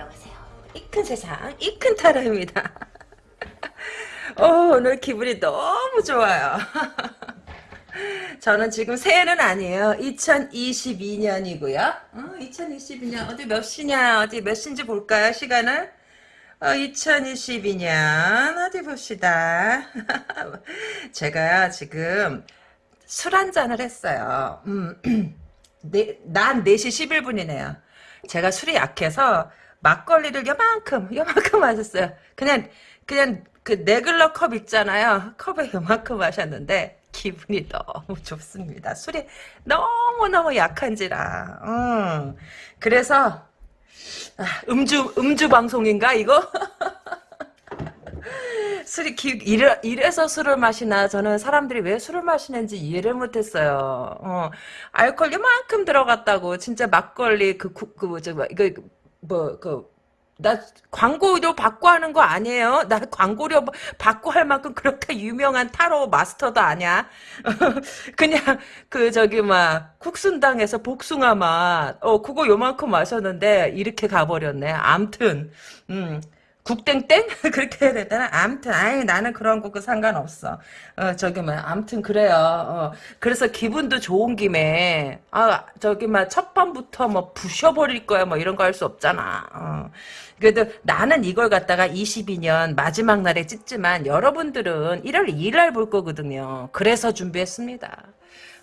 안녕하세요. 이 큰 세상, 이 큰 타라입니다. 어, 오늘 기분이 너무 좋아요. 저는 지금 새해는 아니에요. 2022년이고요. 어, 2022년 어디 몇 시냐? 어디 몇 시인지 볼까요? 시간을? 어, 2022년 어디 봅시다. 제가요 지금 술 한 잔을 했어요. 음, 네, 난 4시 11분이네요. 제가 술이 약해서 막걸리를 요만큼 요만큼 마셨어요. 그냥 그냥 그 네글러 컵 있잖아요. 컵에 요만큼 마셨는데 기분이 너무 좋습니다. 술이 너무너무 약한지라. 음. 그래서 아, 음주 음주 방송인가 이거? 술이 기, 이래, 이래서 술을 마시나 저는 사람들이 왜 술을 마시는지 이해를 못했어요. 어, 알코올 이만큼 들어갔다고 진짜 막걸리 그그 그, 저, 뭐, 이거 뭐 그 나 광고료 받고 하는 거 아니에요. 나 광고료 받고 할 만큼 그렇게 유명한 타로 마스터도 아니야. 그냥 그 저기 막 국순당에서 복숭아 맛. 어 그거 요만큼 마셨는데 이렇게 가버렸네. 암튼 음. 국땡땡? 그렇게 해야 되나? 암튼, 아이, 나는 그런 거그 상관없어. 어, 저기, 뭐, 암튼, 그래요. 어, 그래서 기분도 좋은 김에, 아, 저기, 막, 첫 밤부터 뭐, 부셔버릴 거야, 뭐, 이런 거 할 수 없잖아. 어. 그래도 나는 이걸 갖다가 22년 마지막 날에 찍지만, 여러분들은 1월 2일 볼 거거든요. 그래서 준비했습니다.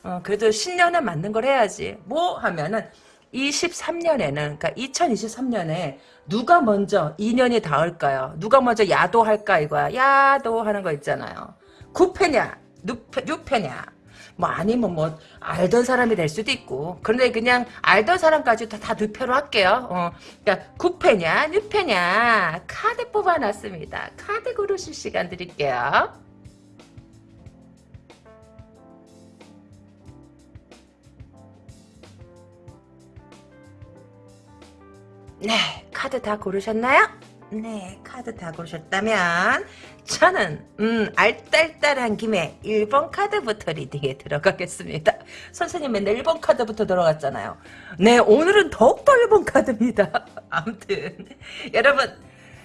어, 그래도 신년에 맞는 걸 해야지. 뭐 하면은, 23년에는 그러니까 2023년에 누가 먼저 인연이 닿을까요? 누가 먼저 야도할까 이거야. 야도하는 거 있잖아요. 9패냐 6패냐 뭐 아니면 뭐 알던 사람이 될 수도 있고 그런데 그냥 알던 사람까지 다, 다 늑패로 할게요. 어, 그러니까 9패냐 6패냐 카드 뽑아놨습니다. 카드 고르실 시간 드릴게요. 네, 카드 다 고르셨나요? 네, 카드 다 고르셨다면 저는 음 알딸딸한 김에 1번 카드부터 리딩에 들어가겠습니다. 선생님 맨날 1번 카드부터 들어갔잖아요. 네, 오늘은 더욱더 1번 카드입니다. 아무튼 여러분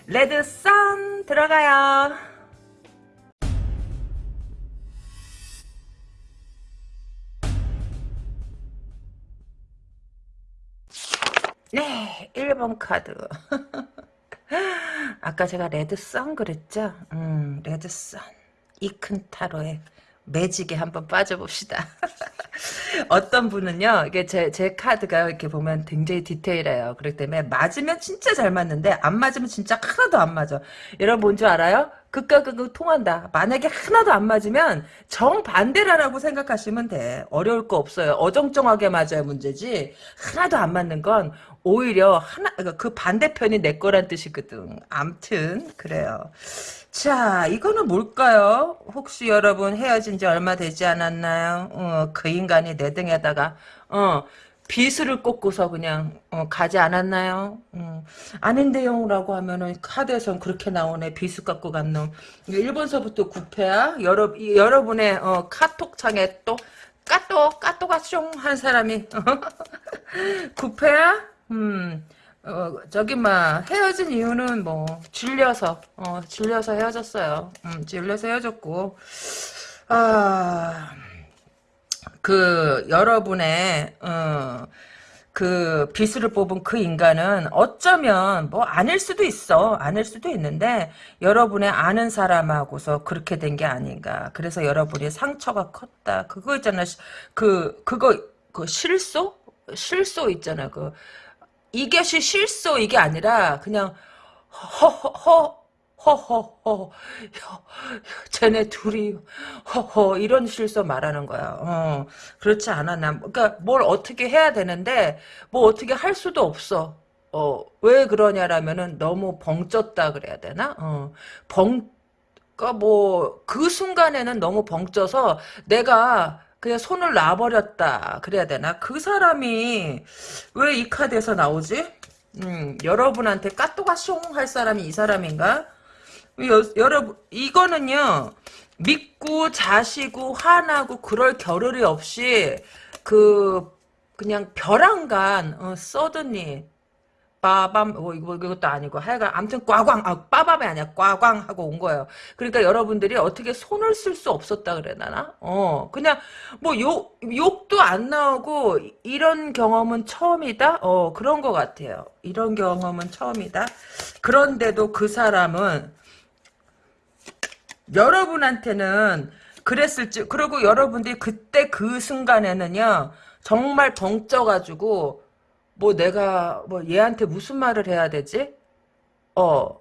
Red Sun 들어가요. 네, 1번 카드. 아까 제가 레드선 그랬죠? 음, 레드선. 이큰 타로에 매직에 한번 빠져봅시다. 어떤 분은요, 이게 제, 제 카드가 이렇게 보면 굉장히 디테일해요. 그렇기 때문에 맞으면 진짜 잘 맞는데, 안 맞으면 진짜 하나도 안 맞아. 여러분 뭔 줄 알아요? 극과 극을 통한다. 만약에 하나도 안 맞으면 정반대라고 생각하시면 돼. 어려울 거 없어요. 어정쩡하게 맞아야 문제지. 하나도 안 맞는 건 오히려 하나 그러니까 그 반대편이 내 거란 뜻이거든. 암튼 그래요. 자, 이거는 뭘까요? 혹시 여러분 헤어진 지 얼마 되지 않았나요? 어, 그 인간이 내 등에다가 어, 비수를 꽂고서 그냥 어, 가지 않았나요? 음. 아닌데요라고 하면은 카드에선 그렇게 나오네. 비수 갖고 간 놈. 1번서부터 구패야. 여러, 여러분의 어, 카톡창에 또 까똑 까똑아 숑한 사람이 구패야? 음. 어, 저기, 막, 헤어진 이유는 뭐, 질려서, 어, 질려서 헤어졌어요. 음, 질려서 헤어졌고, 아, 그, 여러분의, 어, 그, 비수를 뽑은 그 인간은 어쩌면, 뭐, 아닐 수도 있어. 아닐 수도 있는데, 여러분의 아는 사람하고서 그렇게 된 게 아닌가. 그래서 여러분이 상처가 컸다. 그거 있잖아. 그, 그거, 그 실소? 실소 있잖아. 그, 이것이 실소 이게 아니라 그냥 허허허 허허허 쟤네 둘이 허허 이런 실소 말하는 거야. 어, 그렇지 않아 난 그러니까 뭘 어떻게 해야 되는데 뭐 어떻게 할 수도 없어. 어, 왜 그러냐라면은 너무 벙쪘다 그래야 되나? 어, 벙, 그니까 뭐, 그 순간에는 너무 벙쪄서 내가 그냥 손을 놔버렸다 그래야 되나? 그 사람이 왜 이 카드에서 나오지? 음, 여러분한테 까또가 숑 할 사람이 이 사람인가? 여, 여러분 이거는요 믿고 자시고 화나고 그럴 겨를이 없이 그 그냥 벼랑간 어, 서든니 빠밤 뭐 이거 이것도 아니고 하여간 아무튼 꽈광 아 빠밤이 아니야 꽈광 하고 온 거예요. 그러니까 여러분들이 어떻게 손을 쓸 수 없었다 그래 나나? 어 그냥 뭐 욕 욕도 안 나오고 이런 경험은 처음이다. 어 그런 것 같아요. 이런 경험은 처음이다. 그런데도 그 사람은 여러분한테는 그랬을지 그리고 여러분들이 그때 그 순간에는요 정말 벙쪄가지고 뭐 내가 뭐 얘한테 무슨 말을 해야 되지? 어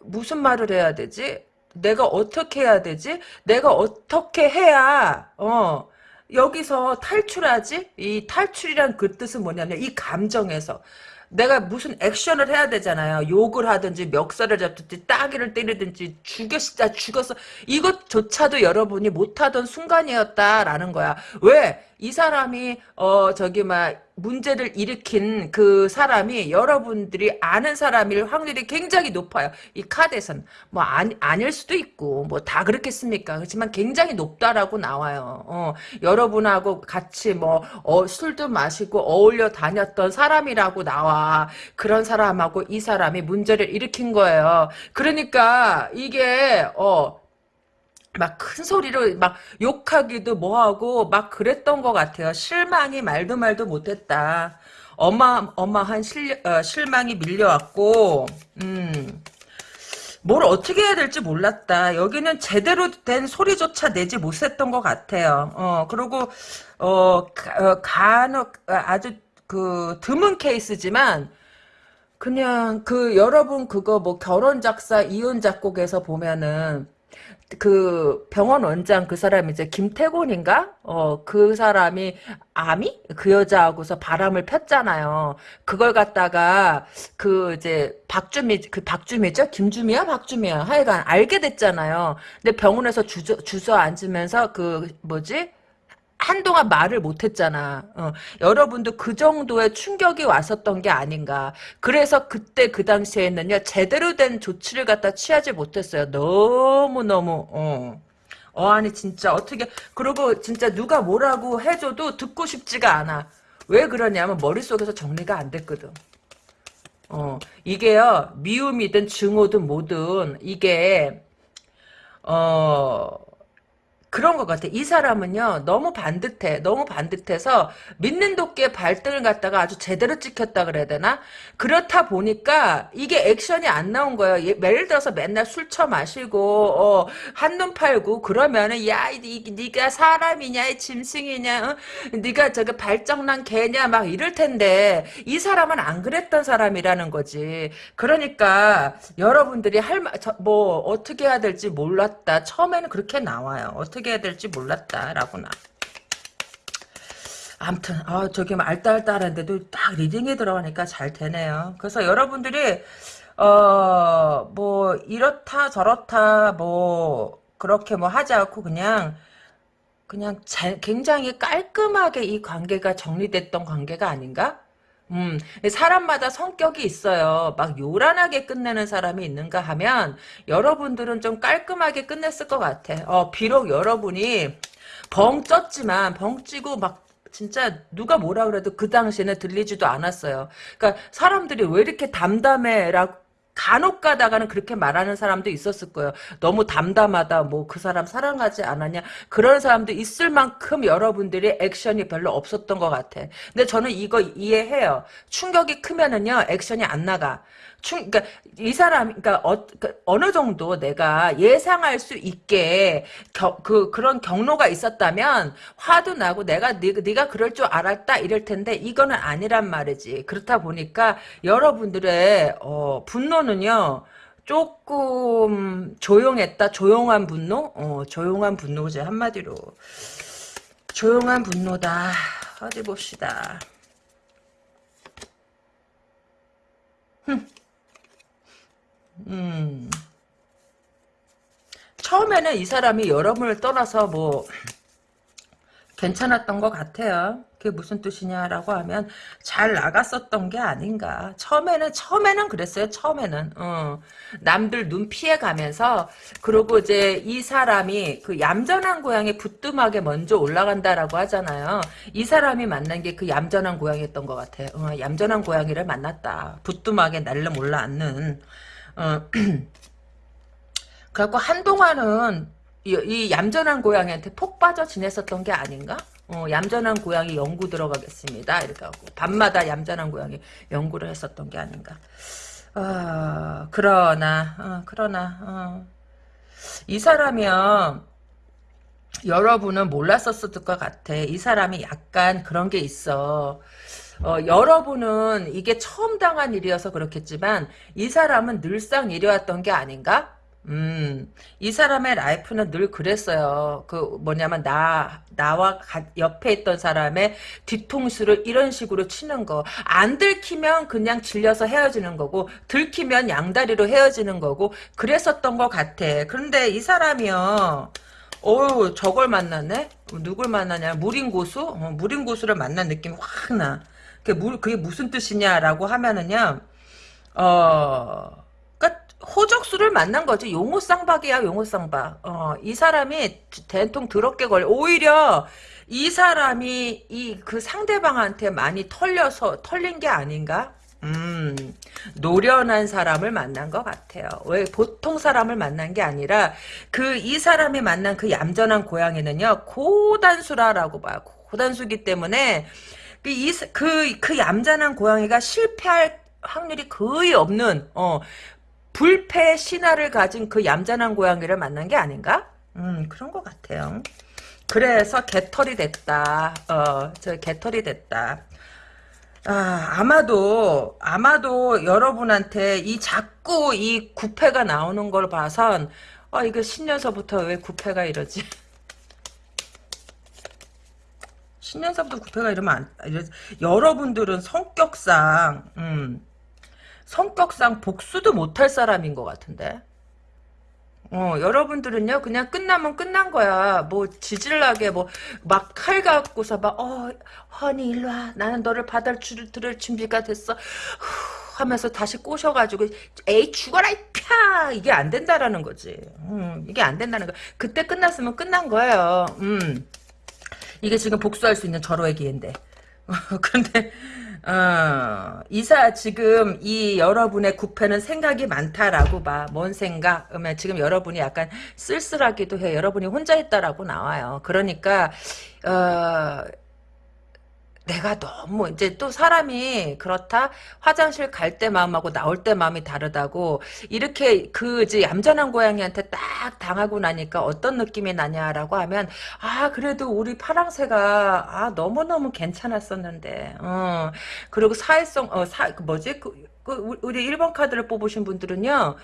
무슨 말을 해야 되지? 내가 어떻게 해야 되지? 내가 어떻게 해야 어 여기서 탈출하지? 이 탈출이란 그 뜻은 뭐냐면 이 감정에서 내가 무슨 액션을 해야 되잖아요. 욕을 하든지 멱살을 잡든지 따기를 때리든지 죽였다 죽었어. 이것조차도 여러분이 못하던 순간이었다라는 거야. 왜? 이 사람이 어 저기 막 문제를 일으킨 그 사람이 여러분들이 아는 사람일 확률이 굉장히 높아요. 이 카드에서는 뭐 아니, 아닐 수도 있고 뭐 다 그렇겠습니까? 그렇지만 굉장히 높다라고 나와요. 어, 여러분하고 같이 뭐 어, 술도 마시고 어울려 다녔던 사람이라고 나와. 그런 사람하고 이 사람이 문제를 일으킨 거예요. 그러니까 이게 어 막 큰 소리로 막 욕하기도 뭐하고 막 그랬던 것 같아요. 실망이 말도 말도 못했다. 어마 어마한 실, 어, 실망이 밀려왔고 음. 뭘 어떻게 해야 될지 몰랐다. 여기는 제대로 된 소리조차 내지 못했던 것 같아요. 어 그리고 어, 가, 어, 간혹 아주 그 드문 케이스지만 그냥 그 여러분 그거 뭐 결혼 작사 이혼 작곡에서 보면은 그 병원 원장 그 사람이 이제 김태곤인가? 어, 그 사람이 아미? 그 여자하고서 바람을 폈잖아요. 그걸 갖다가 그 이제 박주미 그 박주미죠? 김주미야? 박주미야? 하여간 알게 됐잖아요. 근데 병원에서 주저 주저 앉으면서 그 뭐지? 한동안 말을 못했잖아. 어, 여러분도 그 정도의 충격이 왔었던 게 아닌가. 그래서 그때 그 당시에는요 제대로 된 조치를 갖다 취하지 못했어요. 너무 너무 어. 어 아니 진짜 어떻게 그리고 진짜 누가 뭐라고 해줘도 듣고 싶지가 않아. 왜 그러냐면 머릿속에서 정리가 안 됐거든. 어 이게요 미움이든 증오든 뭐든 이게 어 그런 것 같아. 이 사람은요, 너무 반듯해. 너무 반듯해서 믿는 도끼에 발등을 갖다가 아주 제대로 찍혔다 그래야 되나? 그렇다 보니까 이게 액션이 안 나온 거예요. 예, 예를 들어서 맨날 술 처 마시고, 어, 한눈 팔고, 그러면은, 야, 이, 니가 사람이냐, 짐승이냐, 어? 니가 저기 발정난 개냐, 막 이럴 텐데, 이 사람은 안 그랬던 사람이라는 거지. 그러니까, 여러분들이 할, 뭐, 어떻게 해야 될지 몰랐다. 처음에는 그렇게 나와요. 어떻게 어떻게 해야 될지 몰랐다라고 나. 아무튼 아 저기 뭐 알딸딸한데도 딱 리딩에 들어가니까 잘 되네요. 그래서 여러분들이 어 뭐 이렇다 저렇다 뭐 그렇게 뭐 하지 않고 그냥 그냥 잘, 굉장히 깔끔하게 이 관계가 정리됐던 관계가 아닌가? 음, 사람마다 성격이 있어요. 막 요란하게 끝내는 사람이 있는가 하면 여러분들은 좀 깔끔하게 끝냈을 것 같아. 어, 비록 여러분이 벙 쪘지만 벙 찌고 막 진짜 누가 뭐라 그래도 그 당시에는 들리지도 않았어요. 그러니까 사람들이 왜 이렇게 담담해라고 간혹 가다가는 그렇게 말하는 사람도 있었을 거예요. 너무 담담하다, 뭐 그 사람 사랑하지 않았냐. 그런 사람도 있을 만큼 여러분들이 액션이 별로 없었던 것 같아. 근데 저는 이거 이해해요. 충격이 크면은요, 액션이 안 나가. 충, 그러니까 이 사람, 그러니까 어, 그 어느 정도 내가 예상할 수 있게 겨, 그 그런 경로가 있었다면 화도 나고 내가 네, 네가 그럴 줄 알았다 이럴 텐데 이거는 아니란 말이지. 그렇다 보니까 여러분들의 어, 분노는요. 조금 조용했다. 조용한 분노? 어, 조용한 분노지 한마디로. 조용한 분노다. 어디 봅시다. 흠. 음. 처음에는 이 사람이 여러분을 떠나서 뭐 괜찮았던 것 같아요. 그게 무슨 뜻이냐라고 하면 잘 나갔었던 게 아닌가. 처음에는 처음에는 그랬어요. 처음에는 어. 남들 눈 피해 가면서 그리고 이제 이 사람이 그 얌전한 고양이 부뚜막에 먼저 올라간다라고 하잖아요. 이 사람이 만난 게 그 얌전한 고양이였던 것 같아요. 어, 얌전한 고양이를 만났다. 부뚜막에 날름 올라앉는. 어. 그래갖고 한동안은 이, 이 얌전한 고양이한테 폭 빠져 지냈었던 게 아닌가? 어, 얌전한 고양이 연구 들어가겠습니다. 이렇게 하고 밤마다 얌전한 고양이 연구를 했었던 게 아닌가. 어, 그러나 어, 그러나 어. 이 사람이요. 여러분은 몰랐었을 것 같아. 이 사람이 약간 그런 게 있어. 어, 여러분은 이게 처음 당한 일이어서 그렇겠지만 이 사람은 늘상 이래왔던 게 아닌가? 음, 이 사람의 라이프는 늘 그랬어요. 그 뭐냐면 나 나와 가, 옆에 있던 사람의 뒤통수를 이런 식으로 치는 거. 안 들키면 그냥 질려서 헤어지는 거고 들키면 양다리로 헤어지는 거고 그랬었던 것 같아. 그런데 이 사람이요. 어 저걸 만났네? 누굴 만나냐? 무린 고수? 어, 무린 고수를 만난 느낌이 확 나. 그게, 무, 그게 무슨 뜻이냐라고 하면은요. 어... 호적수를 만난 거지. 용호 쌍박이야, 용호 쌍박. 어, 이 사람이 대통 더럽게 걸려. 오히려 이 사람이 이 그 상대방한테 많이 털려서 털린 게 아닌가? 음, 노련한 사람을 만난 것 같아요. 왜 보통 사람을 만난 게 아니라 그 이 사람이 만난 그 얌전한 고양이는요 고단수라라고 봐요. 고단수기 때문에 그, 이, 그, 그 얌전한 고양이가 실패할 확률이 거의 없는, 어, 불패 신화를 가진 그 얌전한 고양이를 만난 게 아닌가? 음, 그런 것 같아요. 그래서 개털이 됐다. 어, 저 개털이 됐다. 아, 아마도, 아마도 여러분한테 이 자꾸 이 구패가 나오는 걸 봐선, 어, 이거 신년서부터 왜 구패가 이러지? 신년서부터 구패가 이러면 안, 이러지. 여러분들은 성격상, 음, 성격상 복수도 못할 사람인 것 같은데. 어, 여러분들은요, 그냥 끝나면 끝난 거야. 뭐, 지질나게, 뭐, 막 칼 갖고서 막, 어, 허니, 일로 와. 나는 너를 받아줄, 들을 준비가 됐어. 후, 하면서 다시 꼬셔가지고, 에이, 죽어라, 이 펴! 이게 안 된다라는 거지. 음, 이게 안 된다는 거. 그때 끝났으면 끝난 거예요. 음. 이게 지금 복수할 수 있는 절호의 기회인데. 그런데, 어, 이사 지금 이 여러분의 구패는 생각이 많다라고 봐. 뭔 생각? 그러면 지금 여러분이 약간 쓸쓸하기도 해. 여러분이 혼자 있다라고 나와요. 그러니까 어, 내가 너무 이제 또 사람이 그렇다? 화장실 갈 때 마음하고 나올 때 마음이 다르다고 이렇게 그 이제 얌전한 고양이한테 딱 당하고 나니까 어떤 느낌이 나냐라고 하면 아 그래도 우리 파랑새가 아 너무 너무 괜찮았었는데. 어. 그리고 사회성 어사 그 뭐지? 그, 그 우리 1번 카드를 뽑으신 분들은요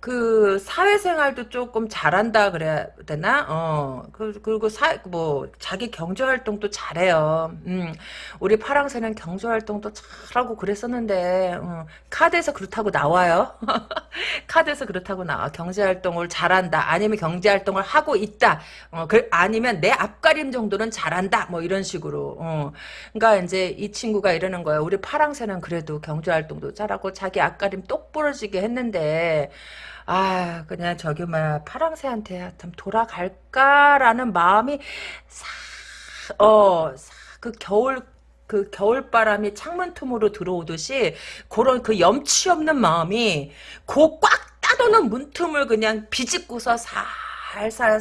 그 사회생활도 조금 잘한다 그래야 되나? 어. 그, 그리고 사, 뭐, 자기 경제활동도 잘해요. 음. 우리 파랑새는 경제활동도 잘하고 그랬었는데, 어. 카드에서 그렇다고 나와요. 카드에서 그렇다고 나와. 경제활동을 잘한다. 아니면 경제활동을 하고 있다. 어. 그, 아니면 내 앞가림 정도는 잘한다. 뭐 이런 식으로. 어. 그러니까 이제 이 친구가 이러는 거예요. 우리 파랑새는 그래도 경제활동도 잘하고 자기 앞가림 똑 부러지게 했는데, 아 그냥 저기 뭐야 파랑새한테 좀 돌아갈까라는 마음이 싹어그 겨울 그 겨울바람이 창문 틈으로 들어오듯이 그런 그 염치 없는 마음이 그꽉 따놓는 문틈을 그냥 비집고서 살살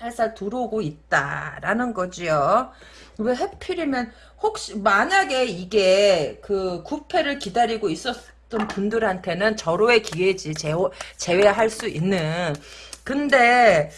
살살 들어오고 있다라는 거지요. 왜 해필이면 혹시 만약에 이게 그 구패를 기다리고 있었 어떤 분들한테는 절호의 기회지 제호, 제외할 수 있는 근데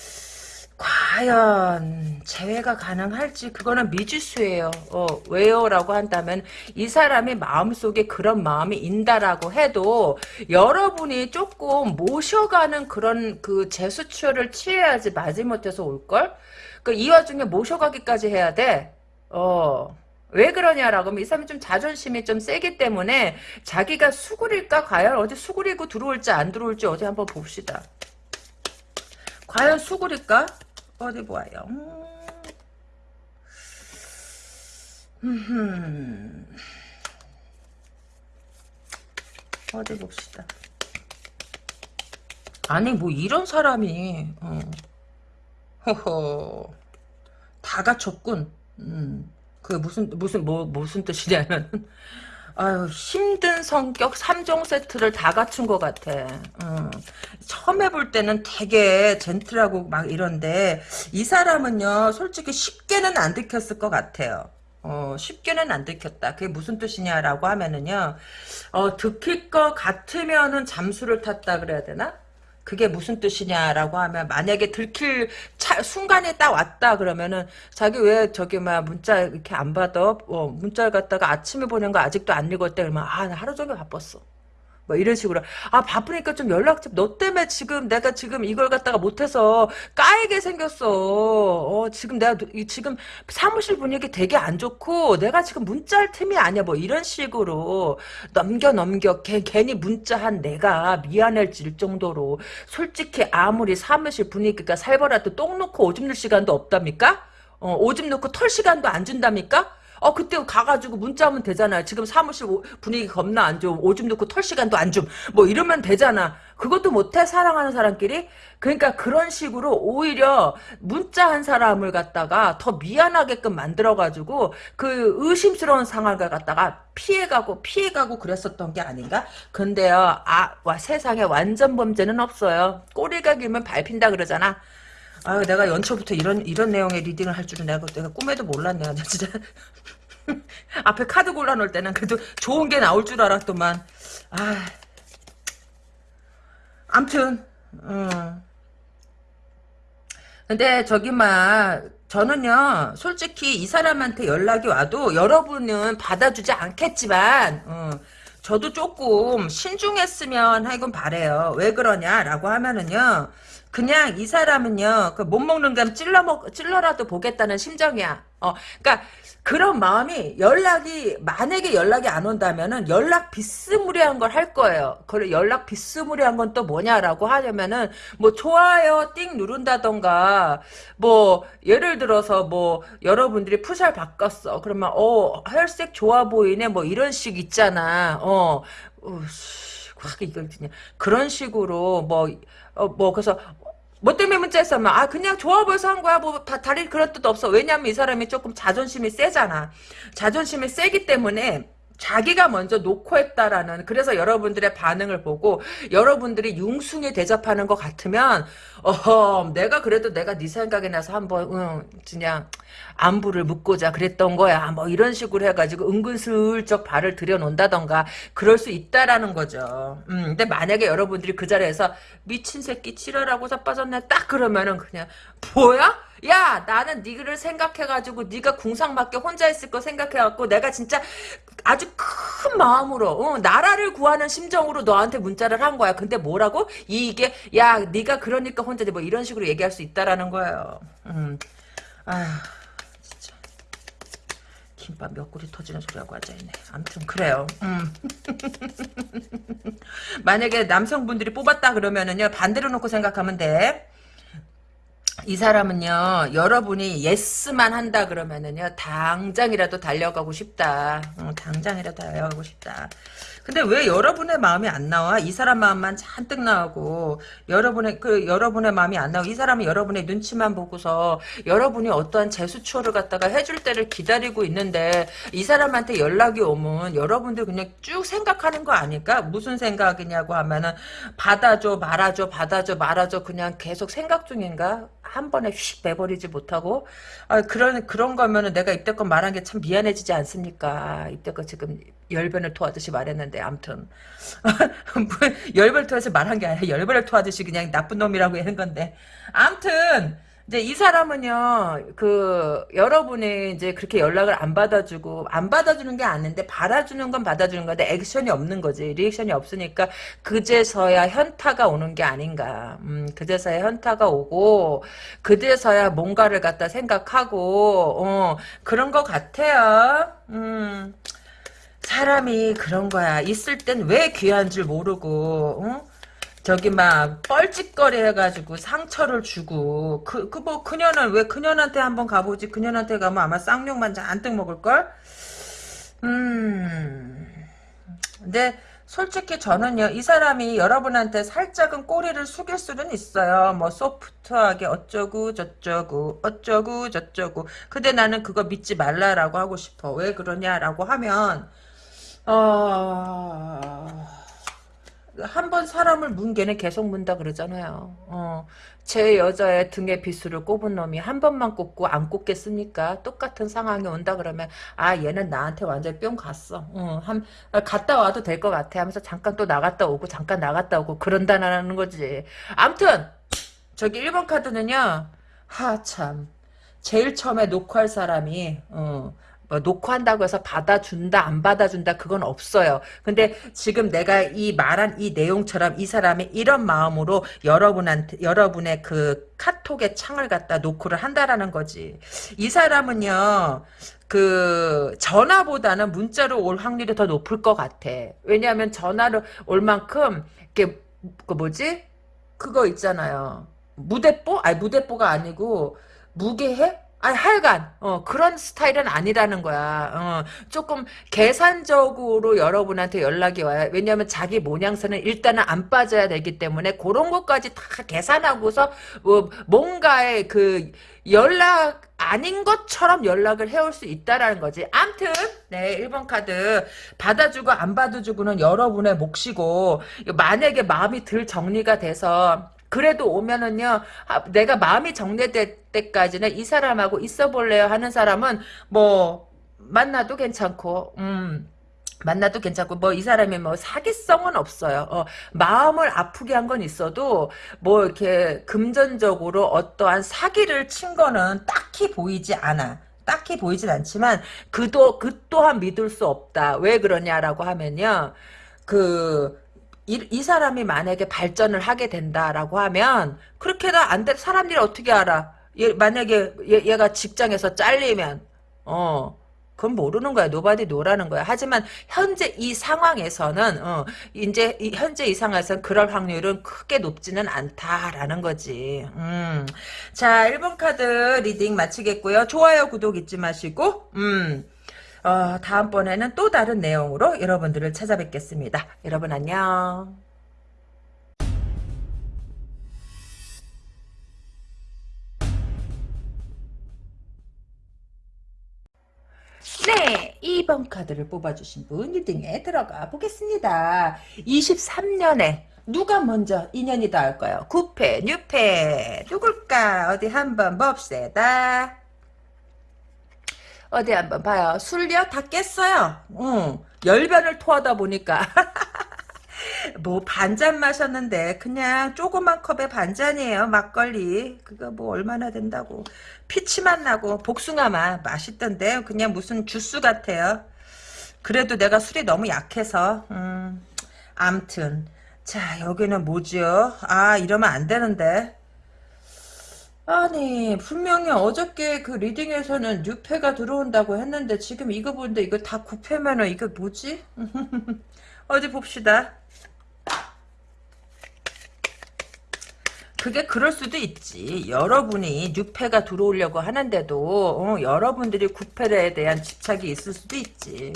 과연 재회가 가능할지 그거는 미지수예요. 어, 왜요? 라고 한다면 이 사람이 마음속에 그런 마음이 인다라고 해도 여러분이 조금 모셔가는 그런 그 제수처를 취해야지 마지못해서 올걸? 그 이 와중에 모셔가기까지 해야 돼. 어. 왜 그러냐라고 하면 이 사람이 좀 자존심이 좀 세기 때문에 자기가 수구릴까 과연 어디 수구리고 들어올지 안 들어올지 어디 한번 봅시다. 과연 수구릴까? 어디 보아요. 음. 음, 어디 봅시다. 아니 뭐 이런 사람이 어. 허허 다 갖췄군. 음. 그 무슨 무슨 뭐 무슨 뜻이냐면 아유 힘든 성격 3종 세트를 다 갖춘 것 같아. 음. 처음 해볼 때는 되게 젠틀하고 막 이런데 이 사람은요 솔직히 쉽게는 안 들켰을 것 같아요. 어, 쉽게는 안 들켰다. 그게 무슨 뜻이냐라고 하면은요, 어, 들킬 것 같으면은 잠수를 탔다 그래야 되나? 그게 무슨 뜻이냐라고 하면 만약에 들킬 차, 순간에 딱 왔다 그러면은 자기 왜 저기 막 문자 이렇게 안 받아? 어, 문자를 갖다가 아침에 보낸 거 아직도 안 읽었대 그러면 아 나 하루 종일 바빴어. 뭐 이런 식으로. 아 바쁘니까 좀 연락 좀 너 때문에 지금 내가 지금 이걸 갖다가 못해서 까이게 생겼어. 어 지금 내가 이- 지금 사무실 분위기 되게 안 좋고 내가 지금 문자 할 틈이 아니야. 뭐 이런 식으로 넘겨 넘겨 걔, 괜히 문자한 내가 미안해질 정도로 솔직히 아무리 사무실 분위기가 살벌해도 똥 놓고 오줌 넣을 시간도 없답니까? 어, 오줌 넣고 털 시간도 안 준답니까 어 그때 가가지고 문자하면 되잖아요. 지금 사무실 오- 분위기 겁나 안 좋음. 오줌 넣고 털 시간도 안 줌. 뭐 이러면 되잖아. 그것도 못해 사랑하는 사람끼리. 그러니까 그런 식으로 오히려 문자한 사람을 갖다가 더 미안하게끔 만들어가지고 그 의심스러운 상황을 갖다가 피해가고 피해가고 그랬었던 게 아닌가? 근데요, 아, 와, 세상에 완전 범죄는 없어요. 꼬리가 길면 밟힌다 그러잖아. 아유, 내가 연초부터 이런, 이런 내용의 리딩을 할 줄은 내가, 내가 꿈에도 몰랐네. 나 진짜. 앞에 카드 골라놓을 때는 그래도 좋은 게 나올 줄 알았더만. 아. 암튼, 음. 근데 저기 막 저는요 솔직히 이 사람한테 연락이 와도 여러분은 받아주지 않겠지만 어, 저도 조금 신중했으면 하건 바래요 왜 그러냐라고 하면은요 그냥 이 사람은요 그 못 먹는 감 찔러 먹 찔러라도 보겠다는 심정이야 어 그러니까 그런 마음이 연락이 만약에 연락이 안 온다면은 연락 비스무리한 걸 할 거예요. 그래 연락 비스무리한 건 또 뭐냐라고 하려면은 뭐 좋아요 띵 누른다던가 뭐 예를 들어서 뭐 여러분들이 푸살 바꿨어. 그러면 어 혈색 좋아 보이네 뭐 이런 식 있잖아. 어 이걸 그냥 그런 식으로 뭐 어, 뭐 그래서 뭐 때문에 문자 했으면 아 그냥 좋아 보여서 한 거야. 뭐 다, 다리 그런 뜻 없어. 왜냐면 이 사람이 조금 자존심이 세잖아. 자존심이 세기 때문에 자기가 먼저 놓고 했다라는 그래서 여러분들의 반응을 보고 여러분들이 융숭에 대접하는 것 같으면 어허 내가 그래도 내가 네 생각이 나서 한번 응, 그냥 안부를 묻고자 그랬던 거야. 뭐 이런 식으로 해가지고 은근슬쩍 발을 들여놓는다던가 그럴 수 있다라는 거죠. 음, 근데 만약에 여러분들이 그 자리에서 미친 새끼 치러라고 자빠졌네. 딱 그러면은 그냥 뭐야? 야 나는 니를 생각해가지고 니가 궁상맞게 혼자 있을 거 생각해갖고 내가 진짜 아주 큰 마음으로 어, 나라를 구하는 심정으로 너한테 문자를 한 거야 근데 뭐라고? 이게 야 니가 그러니까 혼자지 뭐 이런 식으로 얘기할 수 있다라는 거예요 음. 아휴 진짜 김밥 몇 그릇 터지는 소리하고 앉아있네 아무튼 그래요 음. 만약에 남성분들이 뽑았다 그러면은요 반대로 놓고 생각하면 돼 이 사람은요 여러분이 예스만 한다 그러면은요 당장이라도 달려가고 싶다. 어, 당장이라도 달려가고 싶다. 근데 왜 여러분의 마음이 안 나와? 이 사람 마음만 잔뜩 나오고 여러분의 그 여러분의 마음이 안 나오고 이 사람이 여러분의 눈치만 보고서 여러분이 어떠한 제수초를 갖다가 해줄 때를 기다리고 있는데 이 사람한테 연락이 오면 여러분들 그냥 쭉 생각하는 거 아닐까? 무슨 생각이냐고 하면은 받아줘 말아줘 받아줘 말아줘 그냥 계속 생각 중인가 한 번에 휙 빼버리지 못하고 아, 그런 그런 거면은 내가 이때껏 말한 게 참 미안해지지 않습니까? 이때껏 지금 열변을 토하듯이 말했는데 아무튼 뭐, 열변을 토하듯이 말한 게 아니라 열변을 토하듯이 그냥 나쁜 놈이라고 하는 건데 아무튼 이제 이 사람은요, 그, 여러분이 이제 그렇게 연락을 안 받아주고, 안 받아주는 게 아닌데, 받아주는 건 받아주는 건데, 액션이 없는 거지. 리액션이 없으니까, 그제서야 현타가 오는 게 아닌가. 음, 그제서야 현타가 오고, 그제서야 뭔가를 갖다 생각하고, 어, 그런 것 같아요. 음. 사람이 그런 거야. 있을 땐 왜 귀한 줄 모르고, 어? 저기 막 뻘짓거리 해가지고 상처를 주고 그 그 뭐 그녀는 왜 그녀한테 한번 가보지? 그녀한테 가면 아마 쌍욕만 잔뜩 먹을걸? 음. 근데 솔직히 저는요 이 사람이 여러분한테 살짝은 꼬리를 숙일 수는 있어요. 뭐 소프트하게 어쩌고 저쩌고 어쩌고 저쩌고. 근데 나는 그거 믿지 말라라고 하고 싶어. 왜 그러냐라고 하면 어... 한 번 사람을 문 개는 계속 문다 그러잖아요. 어, 제 여자의 등에 비수를 꼽은 놈이 한 번만 꼽고 안 꼽겠습니까? 똑같은 상황이 온다 그러면 아 얘는 나한테 완전 뿅 갔어. 어, 한 갔다 와도 될 것 같아 하면서 잠깐 또 나갔다 오고 잠깐 나갔다 오고 그런다는 거지. 암튼 저기 1번 카드는요. 하 참 제일 처음에 녹화할 사람이 어, 뭐 녹화한다고 해서 받아준다 안 받아준다 그건 없어요. 근데 지금 내가 이 말한 이 내용처럼 이 사람이 이런 마음으로 여러분한테 여러분의 그 카톡의 창을 갖다 노크를 한다라는 거지. 이 사람은요. 그 전화보다는 문자로 올 확률이 더 높을 것 같아. 왜냐하면 전화로 올 만큼 이게 그 뭐지? 그거 있잖아요. 무대뽀? 아니 무대뽀가 아니고 무게해? 아니 하여간 어, 그런 스타일은 아니라는 거야. 어, 조금 계산적으로 여러분한테 연락이 와요. 왜냐하면 자기 모양새는 일단은 안 빠져야 되기 때문에 그런 것까지 다 계산하고서 뭐 뭔가의 그 연락 아닌 것처럼 연락을 해올 수 있다라는 거지. 암튼 네 1번 카드 받아주고 안 받아주고는 여러분의 몫이고 만약에 마음이 들 정리가 돼서 그래도 오면은요 내가 마음이 정리될 때까지는 이 사람하고 있어 볼래요 하는 사람은 뭐 만나도 괜찮고 음 만나도 괜찮고 뭐 이 사람이 뭐 사기성은 없어요. 어, 마음을 아프게 한 건 있어도 뭐 이렇게 금전적으로 어떠한 사기를 친 거는 딱히 보이지 않아. 딱히 보이진 않지만 그도 그 또한 믿을 수 없다. 왜 그러냐라고 하면요. 그 이, 이 사람이 만약에 발전을 하게 된다라고 하면 그렇게도 안 돼. 사람들이 어떻게 알아? 얘, 만약에 얘, 가 직장에서 잘리면 어 그건 모르는 거야. nobody know라는 거야. 하지만 현재 이 상황에서는 어, 이제 이, 현재 이 상황에서는 그럴 확률은 크게 높지는 않다라는 거지. 음. 자, 1번 카드 reading 마치겠고요. 좋아요, 구독 잊지 마시고 음. 어, 다음번에는 또 다른 내용으로 여러분들을 찾아뵙겠습니다. 여러분 안녕. 네, 2번 카드를 뽑아주신 분 1등에 들어가 보겠습니다. 23년에 누가 먼저 인연이 닿을까요? 9패, 6패 누굴까? 어디 한번 봅시다. 어디 한번 봐요. 술려 다 깼어요. 응. 열변을 토하다 보니까 뭐 반잔 마셨는데 그냥 조그만 컵에 반잔이에요. 막걸리. 그거 뭐 얼마나 된다고. 피치맛 나고 복숭아맛 맛있던데 그냥 무슨 주스 같아요. 그래도 내가 술이 너무 약해서 음, 암튼 자 여기는 뭐지요? 아 이러면 안 되는데 아니 분명히 어저께 그 리딩에서는 뉴패가 들어온다고 했는데 지금 이거 보는데 이거 다 9패면은 이거 뭐지? 어디 봅시다. 그게 그럴 수도 있지. 여러분이 뉴패가 들어오려고 하는데도 어, 여러분들이 9패에 대한 집착이 있을 수도 있지.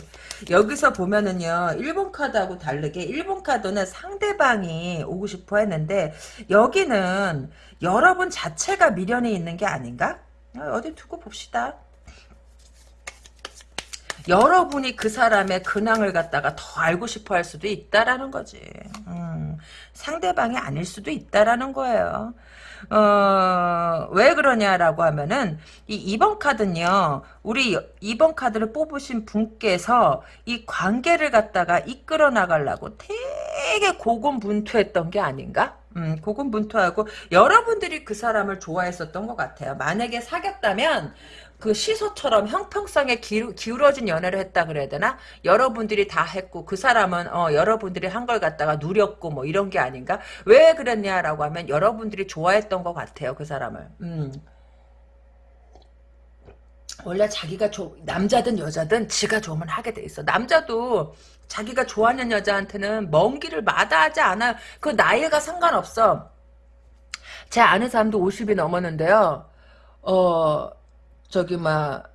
여기서 보면은요. 1번 카드하고 다르게 1번 카드는 상대방이 오고 싶어 했는데 여기는 여러분 자체가 미련이 있는 게 아닌가? 어, 어디 두고 봅시다. 여러분이 그 사람의 근황을 갖다가 더 알고 싶어 할 수도 있다라는 거지. 음, 상대방이 아닐 수도 있다라는 거예요. 어, 왜 그러냐라고 하면은, 이 2번 카드는요, 우리 2번 카드를 뽑으신 분께서 이 관계를 갖다가 이끌어 나가려고 되게 고군분투했던 게 아닌가? 음, 고군분투하고 여러분들이 그 사람을 좋아했었던 것 같아요. 만약에 사귀었다면 그 시소처럼 형평성에 기울, 기울어진 연애를 했다 그래야 되나? 여러분들이 다 했고 그 사람은 어, 여러분들이 한 걸 갖다가 누렸고 뭐 이런 게 아닌가? 왜 그랬냐라고 하면 여러분들이 좋아했던 것 같아요 그 사람을. 음. 원래 자기가 조, 남자든 여자든 지가 좋으면 하게 돼 있어. 남자도 자기가 좋아하는 여자한테는 먼 길을 마다하지 않아. 그 나이가 상관없어. 제 아는 사람도 50이 넘었는데요. 어 저기 막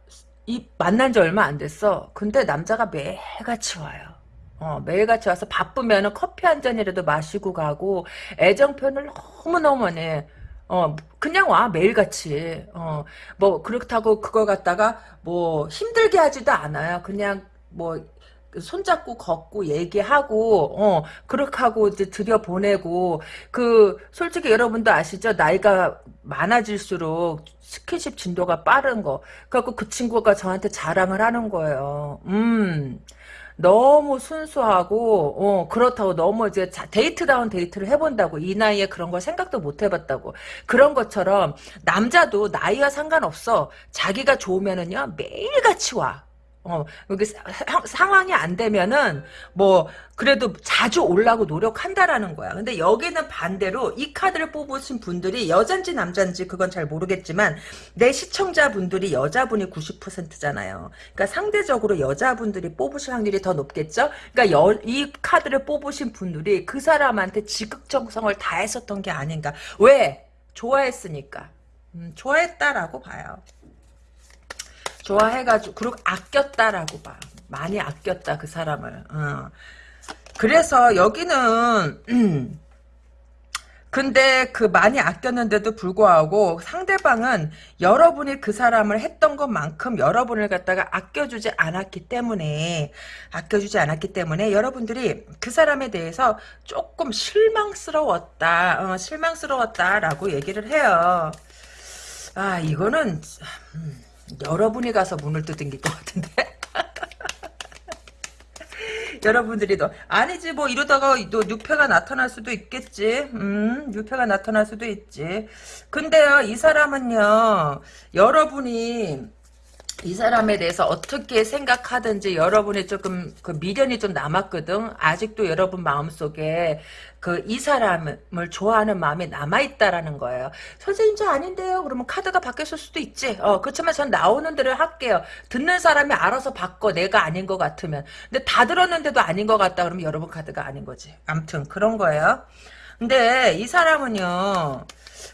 이 만난 지 얼마 안 됐어. 근데 남자가 매일같이 와요. 어, 매일같이 와서 바쁘면은 커피 한 잔이라도 마시고 가고 애정 표현을 너무너무 해. 어, 그냥 와, 매일같이. 어, 뭐, 그렇다고 그걸 갖다가 뭐 힘들게 하지도 않아요. 그냥 뭐, 손잡고 걷고 얘기하고 어 그렇게 하고 이제 들여보내고 그 솔직히 여러분도 아시죠? 나이가 많아질수록 스킨십 진도가 빠른 거. 그래갖고 그 친구가 저한테 자랑을 하는 거예요. 음 너무 순수하고 어 그렇다고 너무 이제 자- 데이트다운 데이트를 해본다고 이 나이에 그런 걸 생각도 못 해봤다고. 그런 것처럼 남자도 나이와 상관없어. 자기가 좋으면은요 매일같이 와 어, 상황이 안 되면은, 뭐, 그래도 자주 올라고 노력한다라는 거야. 근데 여기는 반대로 이 카드를 뽑으신 분들이 여잔지 남잔지 그건 잘 모르겠지만, 내 시청자분들이 여자분이 90%잖아요. 그러니까 상대적으로 여자분들이 뽑으실 확률이 더 높겠죠? 그러니까 여, 이 카드를 뽑으신 분들이 그 사람한테 지극정성을 다했었던 게 아닌가. 왜? 좋아했으니까. 음, 좋아했다라고 봐요. 좋아해가지고 그리고 아꼈다라고 봐. 많이 아꼈다 그 사람을. 어. 그래서 여기는 음, 근데 그 많이 아꼈는데도 불구하고 상대방은 여러분이 그 사람을 했던 것만큼 여러분을 갖다가 아껴주지 않았기 때문에 아껴주지 않았기 때문에 여러분들이 그 사람에 대해서 조금 실망스러웠다 어, 실망스러웠다라고 얘기를 해요 아 이거는 음, 여러분이 가서 문을 두둥길 것 같은데. 여러분들이 또 아니지 뭐 이러다가 또 유패가 나타날 수도 있겠지. 음 유패가 나타날 수도 있지. 근데요 이 사람은요 여러분이 이 사람에 대해서 어떻게 생각하든지 여러분이 조금 그 미련이 좀 남았거든. 아직도 여러분 마음속에 그 이 사람을 좋아하는 마음이 남아있다라는 거예요. 선생님 저 아닌데요. 그러면 카드가 바뀌었을 수도 있지. 어, 그렇지만 전 나오는 대로 할게요. 듣는 사람이 알아서 바꿔. 내가 아닌 것 같으면. 근데 다 들었는데도 아닌 것 같다 그러면 여러분 카드가 아닌 거지. 암튼 그런 거예요. 근데 이 사람은요.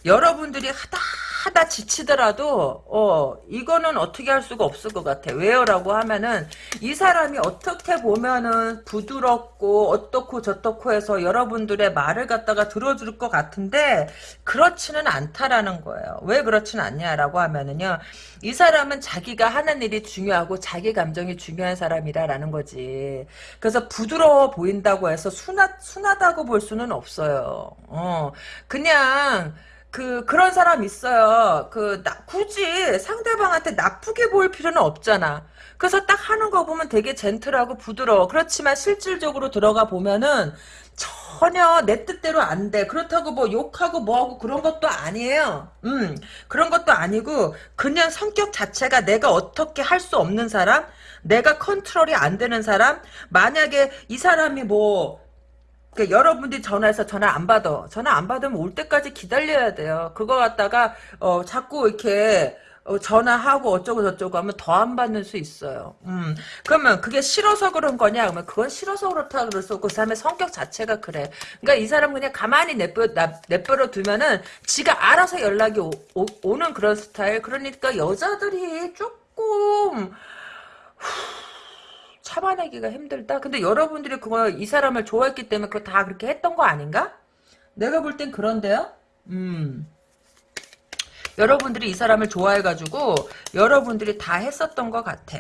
여러분들이 하다 하다 지치더라도 어 이거는 어떻게 할 수가 없을 것 같아. 왜요라고 하면은 이 사람이 어떻게 보면은 부드럽고 어떻고 저떻고 해서 여러분들의 말을 갖다가 들어줄 것 같은데 그렇지는 않다라는 거예요. 왜 그렇지는 않냐라고 하면은요 이 사람은 자기가 하는 일이 중요하고 자기 감정이 중요한 사람이라라는 거지. 그래서 부드러워 보인다고 해서 순하, 순하다고 볼 수는 없어요. 어 그냥 그 그런 사람 있어요. 그 나, 굳이 상대방한테 나쁘게 보일 필요는 없잖아. 그래서 딱 하는 거 보면 되게 젠틀하고 부드러워. 그렇지만 실질적으로 들어가 보면은 전혀 내 뜻대로 안 돼. 그렇다고 뭐 욕하고 뭐하고 그런 것도 아니에요. 음, 그런 것도 아니고 그냥 성격 자체가 내가 어떻게 할 수 없는 사람, 내가 컨트롤이 안 되는 사람, 만약에 이 사람이 뭐 그러니까 여러분들이 전화해서 전화 안 받아. 전화 안 받으면 올 때까지 기다려야 돼요. 그거 갖다가 어, 자꾸 이렇게 어, 전화하고 어쩌고 저쩌고 하면 더 안 받는 수 있어요. 음. 그러면 그게 싫어서 그런 거냐? 그러면 그건 싫어서 그렇다 그랬어. 그 사람의 성격 자체가 그래. 그러니까 이 사람 그냥 가만히 내버려, 내버려 두면은 지가 알아서 연락이 오, 오, 는 그런 스타일. 그러니까 여자들이 조금 참아내기가 힘들다. 근데 여러분들이 그거 이 사람을 좋아했기 때문에 그거 다 그렇게 했던 거 아닌가? 내가 볼 땐 그런데요. 음. 여러분들이 이 사람을 좋아해가지고 여러분들이 다 했었던 것 같아.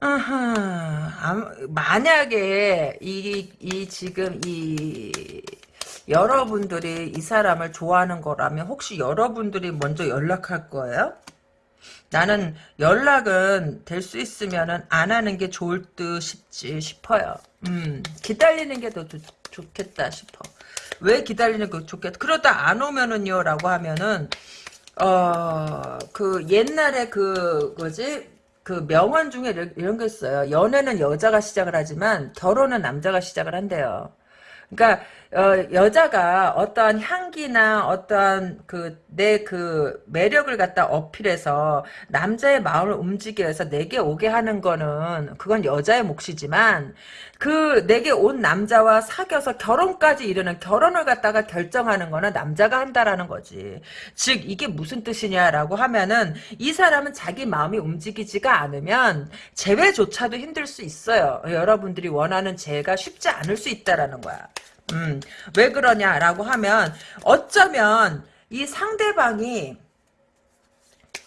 아하, 만약에 이, 이 지금 이 여러분들이 이 사람을 좋아하는 거라면 혹시 여러분들이 먼저 연락할 거예요? 나는 연락은 될 수 있으면은 안 하는 게 좋을 듯 싶지 싶어요. 음, 기다리는 게 더 좋겠다 싶어. 왜 기다리는 게 좋겠다. 그러다 안 오면은요, 라고 하면은, 어, 그 옛날에 그, 뭐지? 그 명언 중에 이런, 게 있어요. 연애는 여자가 시작을 하지만 결혼은 남자가 시작을 한대요. 그러니까 어, 여자가 어떠한 향기나 어떠한 그, 내 그 매력을 갖다 어필해서 남자의 마음을 움직여 해서 내게 오게 하는 거는 그건 여자의 몫이지만 그 내게 온 남자와 사귀어서 결혼까지 이르는 결혼을 갖다가 결정하는 거는 남자가 한다라는 거지. 즉 이게 무슨 뜻이냐라고 하면은 이 사람은 자기 마음이 움직이지가 않으면 재회조차도 힘들 수 있어요. 여러분들이 원하는 재가 쉽지 않을 수 있다라는 거야. 음, 왜 그러냐라고 하면 어쩌면 이 상대방이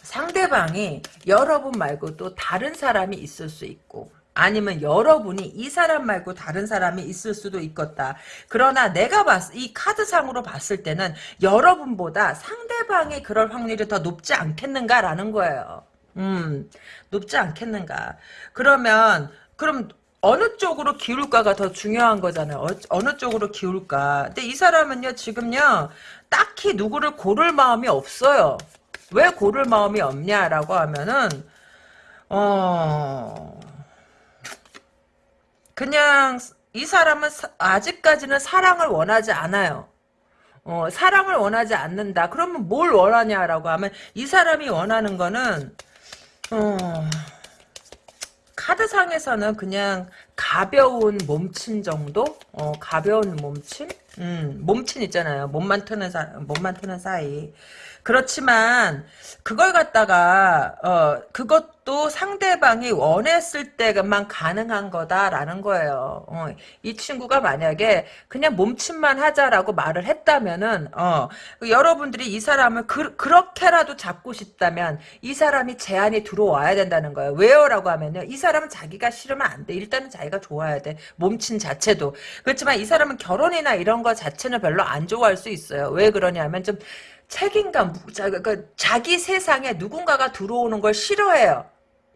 상대방이 여러분 말고 또 다른 사람이 있을 수 있고 아니면 여러분이 이 사람 말고 다른 사람이 있을 수도 있겠다. 그러나 내가 봤, 이 카드상으로 봤을 때는 여러분보다 상대방이 그럴 확률이 더 높지 않겠는가라는 거예요. 음, 높지 않겠는가. 그러면, 그럼 어느 쪽으로 기울까가 더 중요한 거잖아요. 어, 느 쪽으로 기울까. 근데 이 사람은요, 지금요, 딱히 누구를 고를 마음이 없어요. 왜 고를 마음이 없냐라고 하면은, 어, 그냥 이 사람은 사, 아직까지는 사랑을 원하지 않아요. 어, 사랑을 원하지 않는다. 그러면 뭘 원하냐라고 하면 이 사람이 원하는 거는 어, 카드상에서는 그냥 가벼운 몸친 정도? 어, 가벼운 몸친? 음, 몸친 있잖아요. 몸만 트는 사, 몸만 트는 사이. 그렇지만 그걸 갖다가 어 그것 도 상대방이 원했을 때만 가능한 거다라는 거예요. 어, 이 친구가 만약에 그냥 몸짓만 하자라고 말을 했다면은 어 여러분들이 이 사람을 그, 그렇게라도 잡고 싶다면 이 사람이 제안이 들어와야 된다는 거예요. 왜요라고 하면요. 이 사람은 자기가 싫으면 안 돼. 일단은 자기가 좋아야 돼. 몸친 자체도. 그렇지만 이 사람은 결혼이나 이런 거 자체는 별로 안 좋아할 수 있어요. 왜 그러냐면 좀 책임감, 그 자기 세상에 누군가가 들어오는 걸 싫어해요.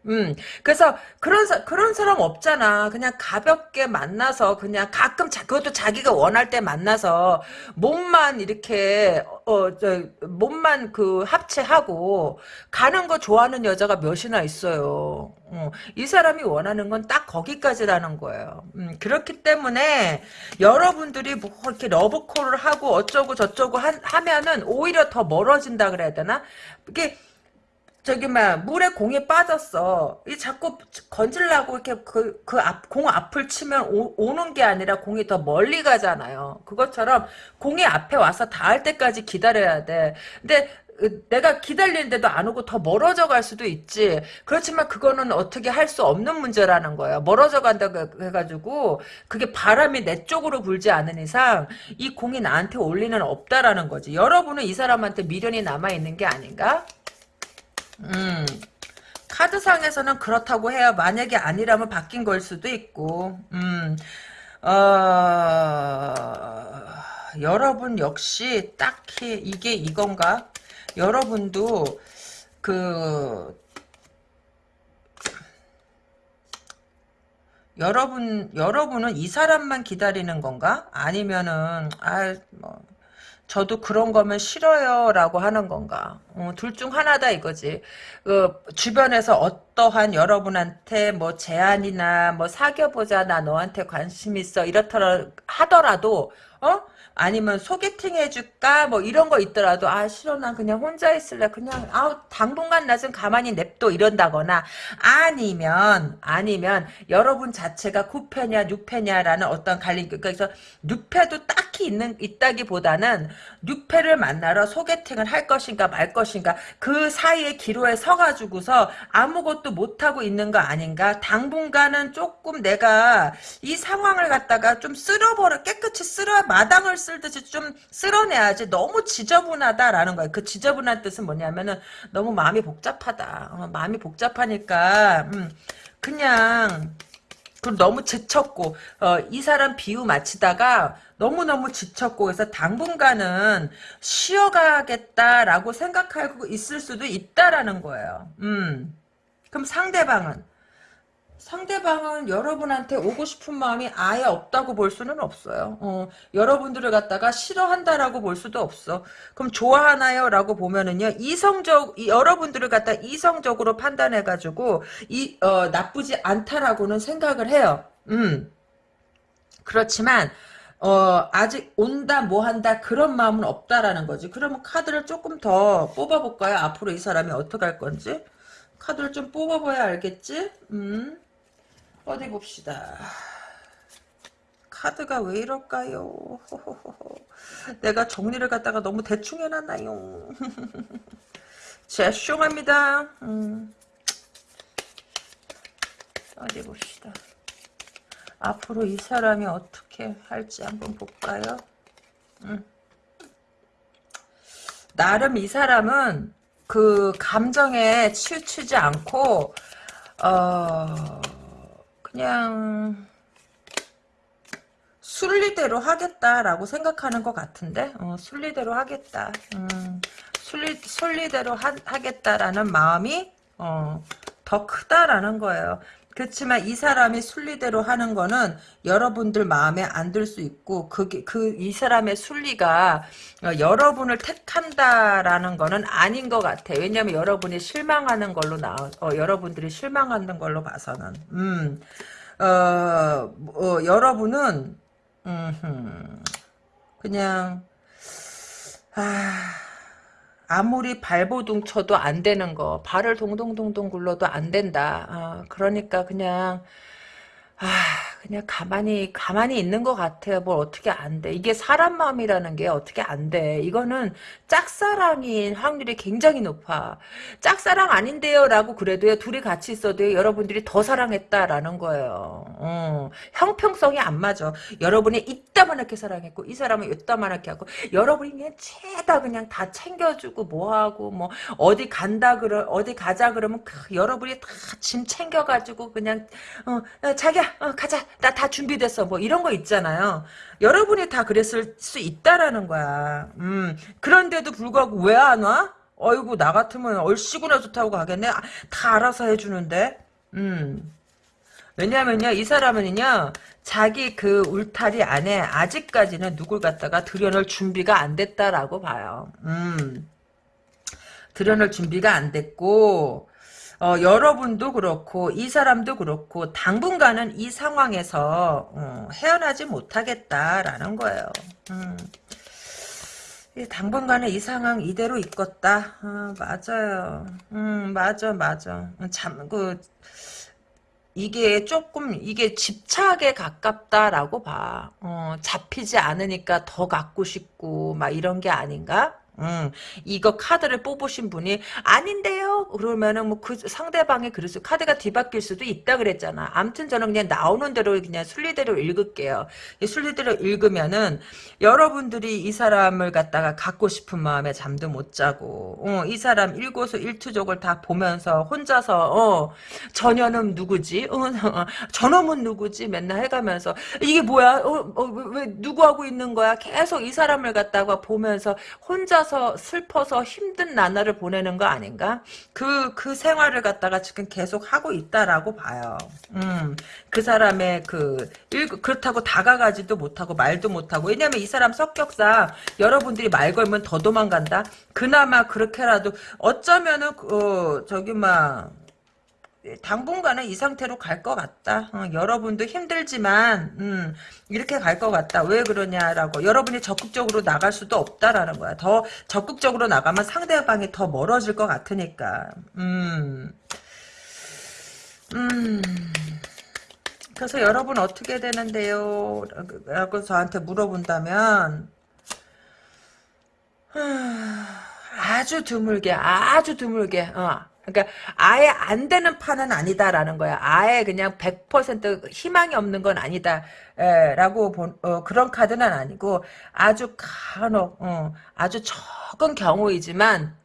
음, 그래서 그런 사, 그런 사람 없잖아. 그냥 가볍게 만나서 그냥 가끔 자, 그것도 자기가 원할 때 만나서 몸만 이렇게 어, 저, 몸만 그 합체하고 가는 거 좋아하는 여자가 몇이나 있어요. 어, 이 사람이 원하는 건 딱 거기까지라는 거예요. 음, 그렇기 때문에 여러분들이 뭐 이렇게 러브콜을 하고 어쩌고 저쩌고 하, 하면은 오히려 더 멀어진다 그래야 되나? 이게 저기 막 물에 공이 빠졌어. 이 자꾸 건질라고 이렇게 그 그 앞 공 앞을 치면 오, 는게 아니라 공이 더 멀리 가잖아요. 그것처럼 공이 앞에 와서 닿을 때까지 기다려야 돼. 근데 내가 기다리는데도 안 오고 더 멀어져 갈 수도 있지. 그렇지만 그거는 어떻게 할 수 없는 문제라는 거예요. 멀어져 간다고 해가지고 그게 바람이 내 쪽으로 불지 않은 이상 이 공이 나한테 올 리는 없다라는 거지. 여러분은 이 사람한테 미련이 남아있는 게 아닌가? 음, 카드상에서는 그렇다고 해요. 만약에 아니라면 바뀐 걸 수도 있고, 음, 어, 여러분 역시 딱히 이게 이건가? 여러분도 그 여러분 여러분은 이 사람만 기다리는 건가? 아니면은 아 뭐 저도 그런 거면 싫어요 라고 하는 건가? 어, 둘중 하나다 이거지. 그 주변에서 어떠한 여러분한테 뭐 제안이나 뭐 사귀어보자 나 너한테 관심 있어 이렇더라 하더라도 어 아니면 소개팅 해줄까? 뭐 이런 거 있더라도 아 싫어. 난 그냥 혼자 있을래. 그냥 아 당분간 나 좀 가만히 냅둬. 이런다거나 아니면 아니면 여러분 자체가 9패냐 6패냐라는 어떤 갈림 그러니까 그래서 6패도 딱히 있는 있다기보다는 6패를 만나러 소개팅을 할 것인가 말 것인가 그 사이에 기로에 서가지고서 아무것도 못하고 있는 거 아닌가? 당분간은 조금 내가 이 상황을 갖다가 좀 쓸어버려 깨끗이 쓸어 마당을 쓸듯이 좀 쓸어내야지 너무 지저분하다라는 거예요. 그 지저분한 뜻은 뭐냐면은 너무 마음이 복잡하다. 어, 마음이 복잡하니까 음, 그냥 그 너무 지쳤고 어, 이 사람 비유 마치다가 너무너무 지쳤고 해서 당분간은 쉬어가겠다라고 생각하고 있을 수도 있다라는 거예요. 음. 그럼 상대방은 상대방은 여러분한테 오고 싶은 마음이 아예 없다고 볼 수는 없어요. 어, 여러분들을 갖다가 싫어한다라고 볼 수도 없어. 그럼 좋아하나요? 라고 보면은요, 이성적, 여러분들을 갖다 이성적으로 판단해가지고, 이, 어, 나쁘지 않다라고는 생각을 해요. 음. 그렇지만, 어, 아직 온다, 뭐 한다, 그런 마음은 없다라는 거지. 그러면 카드를 조금 더 뽑아볼까요? 앞으로 이 사람이 어떻게 할 건지. 카드를 좀 뽑아봐야 알겠지? 음. 어디 봅시다. 카드가 왜 이럴까요? 내가 정리를 갖다가 너무 대충 해놨나요? 죄송합니다. 음. 어디 봅시다. 앞으로 이 사람이 어떻게 할지 한번 볼까요? 음. 나름 이 사람은 그 감정에 치우치지 않고 어 그냥 순리대로 하겠다라고 생각하는 것 같은데? 어, 순리대로 하겠다. 음, 순리, 순리대로 하, 하겠다라는 마음이 어, 더 크다라는 거예요 그렇지만 이 사람이 순리대로 하는 거는 여러분들 마음에 안 들 수 있고 그게 그 이 사람의 순리가 어, 여러분을 택한다라는 거는 아닌 것 같아. 왜냐하면 여러분이 실망하는 걸로 나, 어, 여러분들이 실망하는 걸로 봐서는, 음, 어, 어 여러분은 음, 그냥 아. 아무리 발버둥 쳐도 안 되는 거 발을 동동동동 굴러도 안 된다. 아, 그러니까 그냥 아 그냥 가만히 가만히 있는 것 같아요. 뭘 어떻게 안 돼. 이게 사람 마음이라는 게 어떻게 안 돼. 이거는 짝사랑인 확률이 굉장히 높아. 짝사랑 아닌데요 라고 그래도요. 둘이 같이 있어도 여러분들이 더 사랑했다라는 거예요. 어, 형평성이 안 맞아. 여러분이 이따만하게 사랑했고 이 사람은 이따만하게 하고 여러분이 그냥 죄다 그냥 다 챙겨주고 뭐하고 뭐 어디 간다 그러 어디 가자 그러면 그, 여러분이 다 짐 챙겨가지고 그냥 어, 어 자기야 어, 가자 나 다 준비됐어. 뭐 이런 거 있잖아요. 여러분이 다 그랬을 수 있다라는 거야. 음. 그런데도 불구하고 왜 안 와? 어이구 나 같으면 얼씨구나 좋다고 가겠네. 아, 다 알아서 해주는데. 음. 왜냐면요 이 사람은요 자기 그 울타리 안에 아직까지는 누굴 갖다가 들여놓을 준비가 안 됐다라고 봐요. 음. 들여놓을 준비가 안 됐고 어, 여러분도 그렇고 이 사람도 그렇고 당분간은 이 상황에서 어, 헤어나지 못하겠다라는 거예요. 음. 당분간은 이 상황 이대로 있겠다. 어, 맞아요. 음, 맞아, 맞아. 참, 그, 이게 조금, 이게 집착에 가깝다라고 봐. 어, 잡히지 않으니까 더 갖고 싶고, 막 이런 게 아닌가? 음, 이거 카드를 뽑으신 분이 아닌데요. 그러면은 뭐 그 상대방이 그래서 카드가 뒤바뀔 수도 있다 그랬잖아. 암튼 저는 그냥 나오는 대로 그냥 순리대로 읽을게요. 순리대로 읽으면은 여러분들이 이 사람을 갖다가 갖고 싶은 마음에 잠도 못 자고 어, 이 사람 일고수 일투족을 다 보면서 혼자서 어, 전혀는 누구지? 어, 어, 저놈은 누구지? 맨날 해가면서 이게 뭐야? 어, 어, 왜, 왜 누구하고 있는 거야? 계속 이 사람을 갖다가 보면서 혼자 혼자서 슬퍼서 힘든 나날을 보내는 거 아닌가? 그, 그 생활을 갖다가 지금 계속 하고 있다라고 봐요. 음, 그 사람의 그, 일, 그렇다고 다가가지도 못하고 말도 못하고. 왜냐면 이 사람 성격상 여러분들이 말 걸면 더 도망간다? 그나마 그렇게라도 어쩌면은, 어, 저기, 막, 당분간은 이 상태로 갈 것 같다. 어, 여러분도 힘들지만 음, 이렇게 갈 것 같다. 왜 그러냐라고 여러분이 적극적으로 나갈 수도 없다라는 거야. 더 적극적으로 나가면 상대방이 더 멀어질 것 같으니까. 음, 음. 그래서 여러분 어떻게 되는데요? 라고 저한테 물어본다면 아주 드물게 아주 드물게 어. 그러니까 아예 안 되는 판은 아니다라는 거야. 아예 그냥 100% 희망이 없는 건 아니다. 에, 라고 본, 어, 그런 카드는 아니고 아주 간혹 어, 아주 적은 경우이지만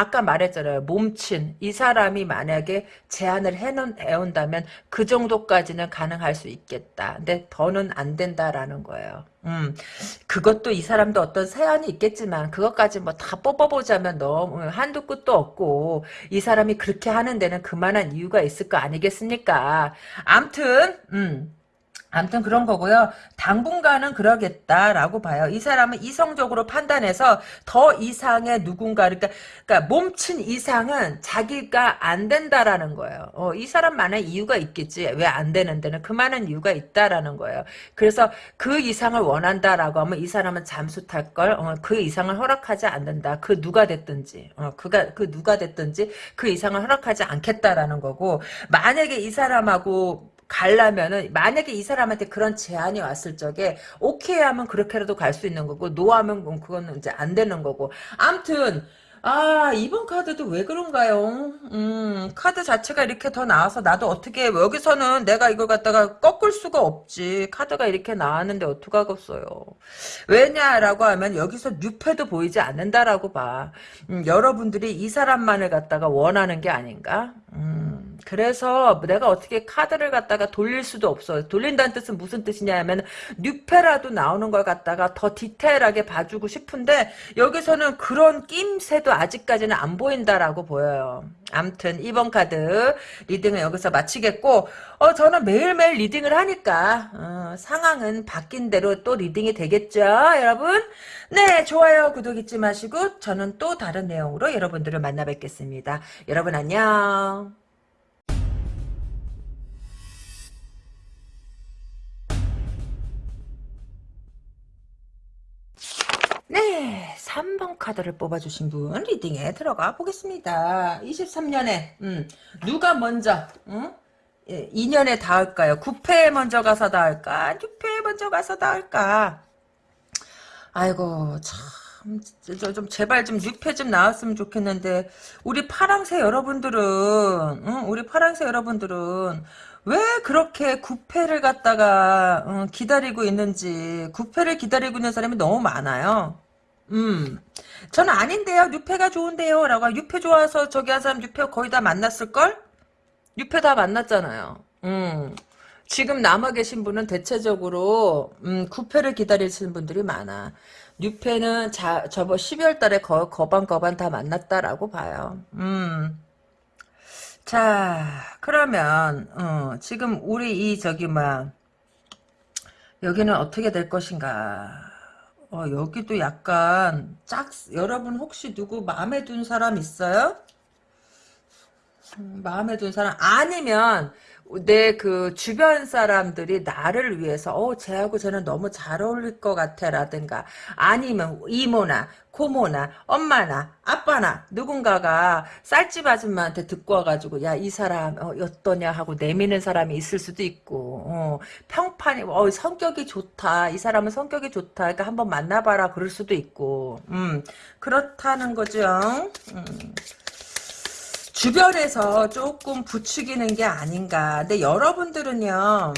아까 말했잖아요. 몸친 이 사람이 만약에 제안을 해온다면 그 정도까지는 가능할 수 있겠다. 근데 더는 안 된다라는 거예요. 음, 그것도 이 사람도 어떤 세안이 있겠지만 그것까지 뭐 다 뽑아보자면 너무 한두 끝도 없고 이 사람이 그렇게 하는 데는 그만한 이유가 있을 거 아니겠습니까? 암튼 음. 아무튼 그런 거고요. 당분간은 그러겠다라고 봐요. 이 사람은 이성적으로 판단해서 더 이상의 누군가 그러니까, 그러니까 몸친 이상은 자기가 안 된다라는 거예요. 어, 이 사람만의 이유가 있겠지. 왜 안 되는 데는 그만한 이유가 있다라는 거예요. 그래서 그 이상을 원한다라고 하면 이 사람은 잠수 탈 걸. 어, 그 이상을 허락하지 않는다. 그 누가 됐든지. 어, 그가 그 누가 됐든지 그 이상을 허락하지 않겠다라는 거고 만약에 이 사람하고 가려면은 만약에 이 사람한테 그런 제안이 왔을 적에 오케이 하면 그렇게라도 갈 수 있는 거고 no 하면 그거는 이제 안 되는 거고. 암튼 아 이번 카드도 왜 그런가요? 음 카드 자체가 이렇게 더 나와서 나도 어떻게 여기서는 내가 이걸 갖다가 꺾을 수가 없지. 카드가 이렇게 나왔는데 어떡하겠어요. 왜냐라고 하면 여기서 뉴페도 보이지 않는다라고 봐. 음, 여러분들이 이 사람만을 갖다가 원하는 게 아닌가? 음 그래서 내가 어떻게 카드를 갖다가 돌릴 수도 없어. 돌린다는 뜻은 무슨 뜻이냐 하면 뉴페라도 나오는 걸 갖다가 더 디테일하게 봐주고 싶은데 여기서는 그런 낌새도 아직까지는 안 보인다라고 보여요. 암튼 이번 카드 reading은 여기서 마치겠고 어 저는 매일매일 리딩을 하니까 어, 상황은 바뀐 대로 또 reading이 되겠죠 여러분 네 좋아요 구독 잊지 마시고 저는 또 다른 내용으로 여러분들을 만나 뵙겠습니다 여러분 안녕 3번 카드를 뽑아주신 분 리딩에 들어가 보겠습니다. 23년에 음, 누가 먼저 음? 예, 2년에 닿을까요? 9패에 먼저 가서 닿을까? 6패에 먼저 가서 닿을까? 아이고 참, 저, 좀 제발 좀 6패 좀 나왔으면 좋겠는데 우리 파랑새 여러분들은 응? 우리 파랑새 여러분들은 왜 그렇게 9패를 갖다가 어, 기다리고 있는지 9패를 기다리고 있는 사람이 너무 많아요. 음, 저는 아닌데요. 6패가 좋은데요. 라고 6패 좋아서 저기 한 사람 6패 거의 다 만났을걸? 6패 다 만났잖아요. 음. 지금 남아 계신 분은 대체적으로 음, 9패를 기다리시는 분들이 많아. 6패는 자, 저번 12월 달에 거, 거반거반 다 만났다라고 봐요. 음. 자, 그러면 어, 지금 우리 이 저기 막 여기는 어떻게 될 것인가? 어, 여기 도 약간 짝 여러분 혹시 누구 마음에 든 사람 있어요? 음, 마음에 든 사람 아니면 내 그 주변 사람들이 나를 위해서 어 쟤하고 쟤는 너무 잘 어울릴 것 같아 라든가. 아니면 이모나 고모나 엄마나 아빠나 누군가가 쌀집 아줌마한테 듣고 와가지고 야 이 사람 어, 어떠냐? 하고 내미는 사람이 있을 수도 있고 어, 평판이 어, 성격이 좋다. 이 사람은 성격이 좋다. 그러니까 한번 만나봐라. 그럴 수도 있고. 음. 그렇다는 거죠. 음. 주변에서 조금 부추기는 게 아닌가. 근데 여러분들은요,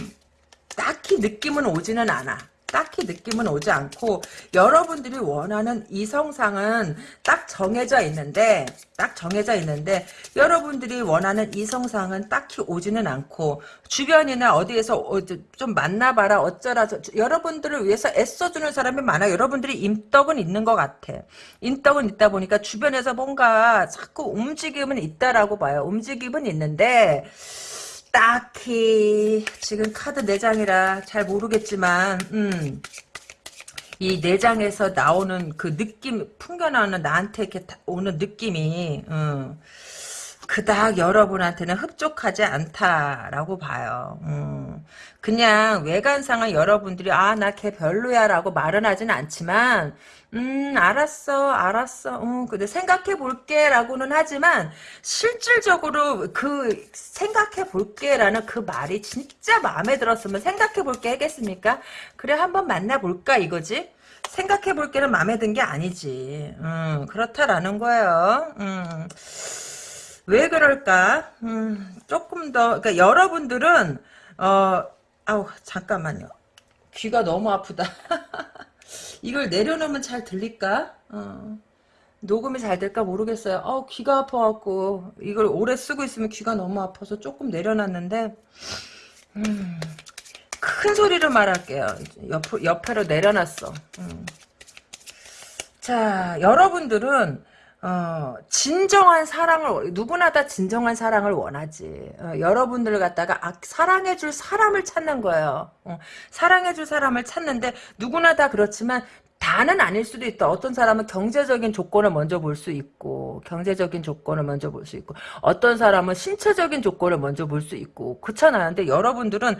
딱히 느낌은 오지는 않아. 딱히 느낌은 오지 않고 여러분들이 원하는 이성상은 딱 정해져 있는데 딱 정해져 있는데 여러분들이 원하는 이성상은 딱히 오지는 않고 주변이나 어디에서 어, 좀 만나봐라 어쩌라 저, 여러분들을 위해서 애써주는 사람이 많아. 여러분들이 임떡은 있는 것 같아. 임떡은 있다 보니까 주변에서 뭔가 자꾸 움직임은 있다라고 봐요. 움직임은 있는데 딱히 지금 카드 4장이라 잘 모르겠지만 음, 이 4장에서 나오는 그 느낌 풍겨나오는 나한테 이렇게 오는 느낌이 음, 그닥 여러분한테는 흡족하지 않다라고 봐요. 음, 그냥 외관상은 여러분들이 아 나 걔 별로야 라고 말은 하진 않지만 음 알았어 알았어. 음, 근데 생각해 볼게 라고는 하지만 실질적으로 그 생각해 볼게 라는 그 말이 진짜 마음에 들었으면 생각해 볼게 하겠습니까? 그래 한번 만나볼까 이거지? 생각해 볼게는 마음에 든 게 아니지. 음 그렇다라는 거예요. 음. 왜 그럴까? 음, 조금 더 그러니까 여러분들은 어 아우 잠깐만요. 귀가 너무 아프다 이걸 내려놓으면 잘 들릴까? 어. 녹음이 잘 될까 모르겠어요. 어, 귀가 아파갖고 이걸 오래 쓰고 있으면 귀가 너무 아파서 조금 내려놨는데 음, 큰 소리로 말할게요. 옆, 옆으로 내려놨어. 음. 자, 여러분들은 어, 진정한 사랑을, 누구나 다 진정한 사랑을 원하지. 어, 여러분들 갖다가 아, 사랑해줄 사람을 찾는 거예요. 어, 사랑해줄 사람을 찾는데, 누구나 다 그렇지만, 다는 아닐 수도 있다. 어떤 사람은 경제적인 조건을 먼저 볼 수 있고, 경제적인 조건을 먼저 볼 수 있고, 어떤 사람은 신체적인 조건을 먼저 볼 수 있고, 그렇잖아요. 근데 여러분들은,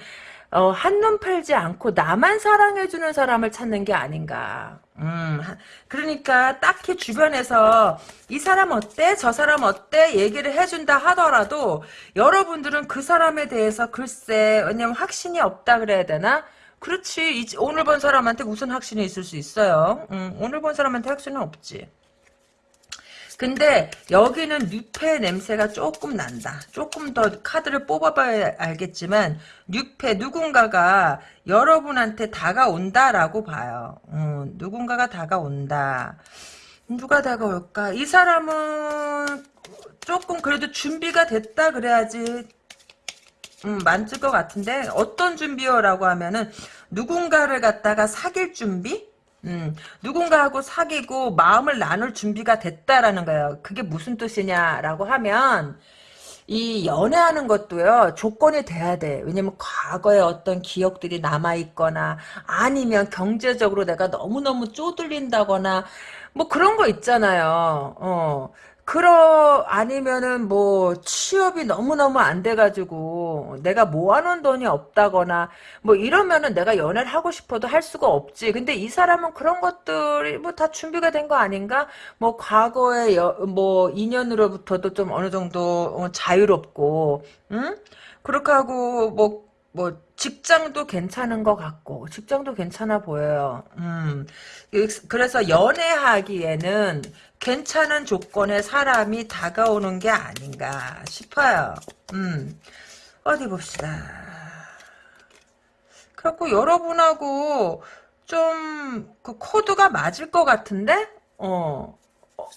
어, 한눈 팔지 않고 나만 사랑해주는 사람을 찾는 게 아닌가. 음, 그러니까 딱히 주변에서 이 사람 어때? 저 사람 어때? 얘기를 해준다 하더라도 여러분들은 그 사람에 대해서 글쎄, 왜냐면 확신이 없다 그래야 되나? 그렇지. 이- 오늘 본 사람한테 무슨 확신이 있을 수 있어요? 음, 오늘 본 사람한테 확신은 없지. 근데 여기는 뉴페 냄새가 조금 난다. 조금 더 카드를 뽑아봐야 알겠지만 뉴페 누군가가 여러분한테 다가온다라고 봐요. 음, 누군가가 다가온다. 누가 다가올까? 이 사람은 조금 그래도 준비가 됐다 그래야지 음, 만질 것 같은데 어떤 준비요라고 하면은 누군가를 갖다가 사귈 준비? 음, 누군가하고 사귀고 마음을 나눌 준비가 됐다라는 거예요. 그게 무슨 뜻이냐라고 하면 이 연애하는 것도요 조건이 돼야 돼. 왜냐면 과거에 어떤 기억들이 남아 있거나 아니면 경제적으로 내가 너무 너무 쪼들린다거나 뭐 그런 거 있잖아요. 어. 그러 아니면은 뭐 취업이 너무너무 안 돼가지고 내가 모아놓은 돈이 없다거나 뭐 이러면은 내가 연애를 하고 싶어도 할 수가 없지. 근데 이 사람은 그런 것들이 뭐 다 준비가 된 거 아닌가? 뭐 과거의 여, 뭐 인연으로부터도 좀 어느 정도 어, 자유롭고, 응? 그렇게 하고 뭐뭐 직장도 괜찮은 것 같고 직장도 괜찮아 보여요. 음. 그래서 연애하기에는 괜찮은 조건의 사람이 다가오는 게 아닌가 싶어요. 음. 어디 봅시다. 그래갖고 여러분하고 좀 그 코드가 맞을 것 같은데? 어. 어,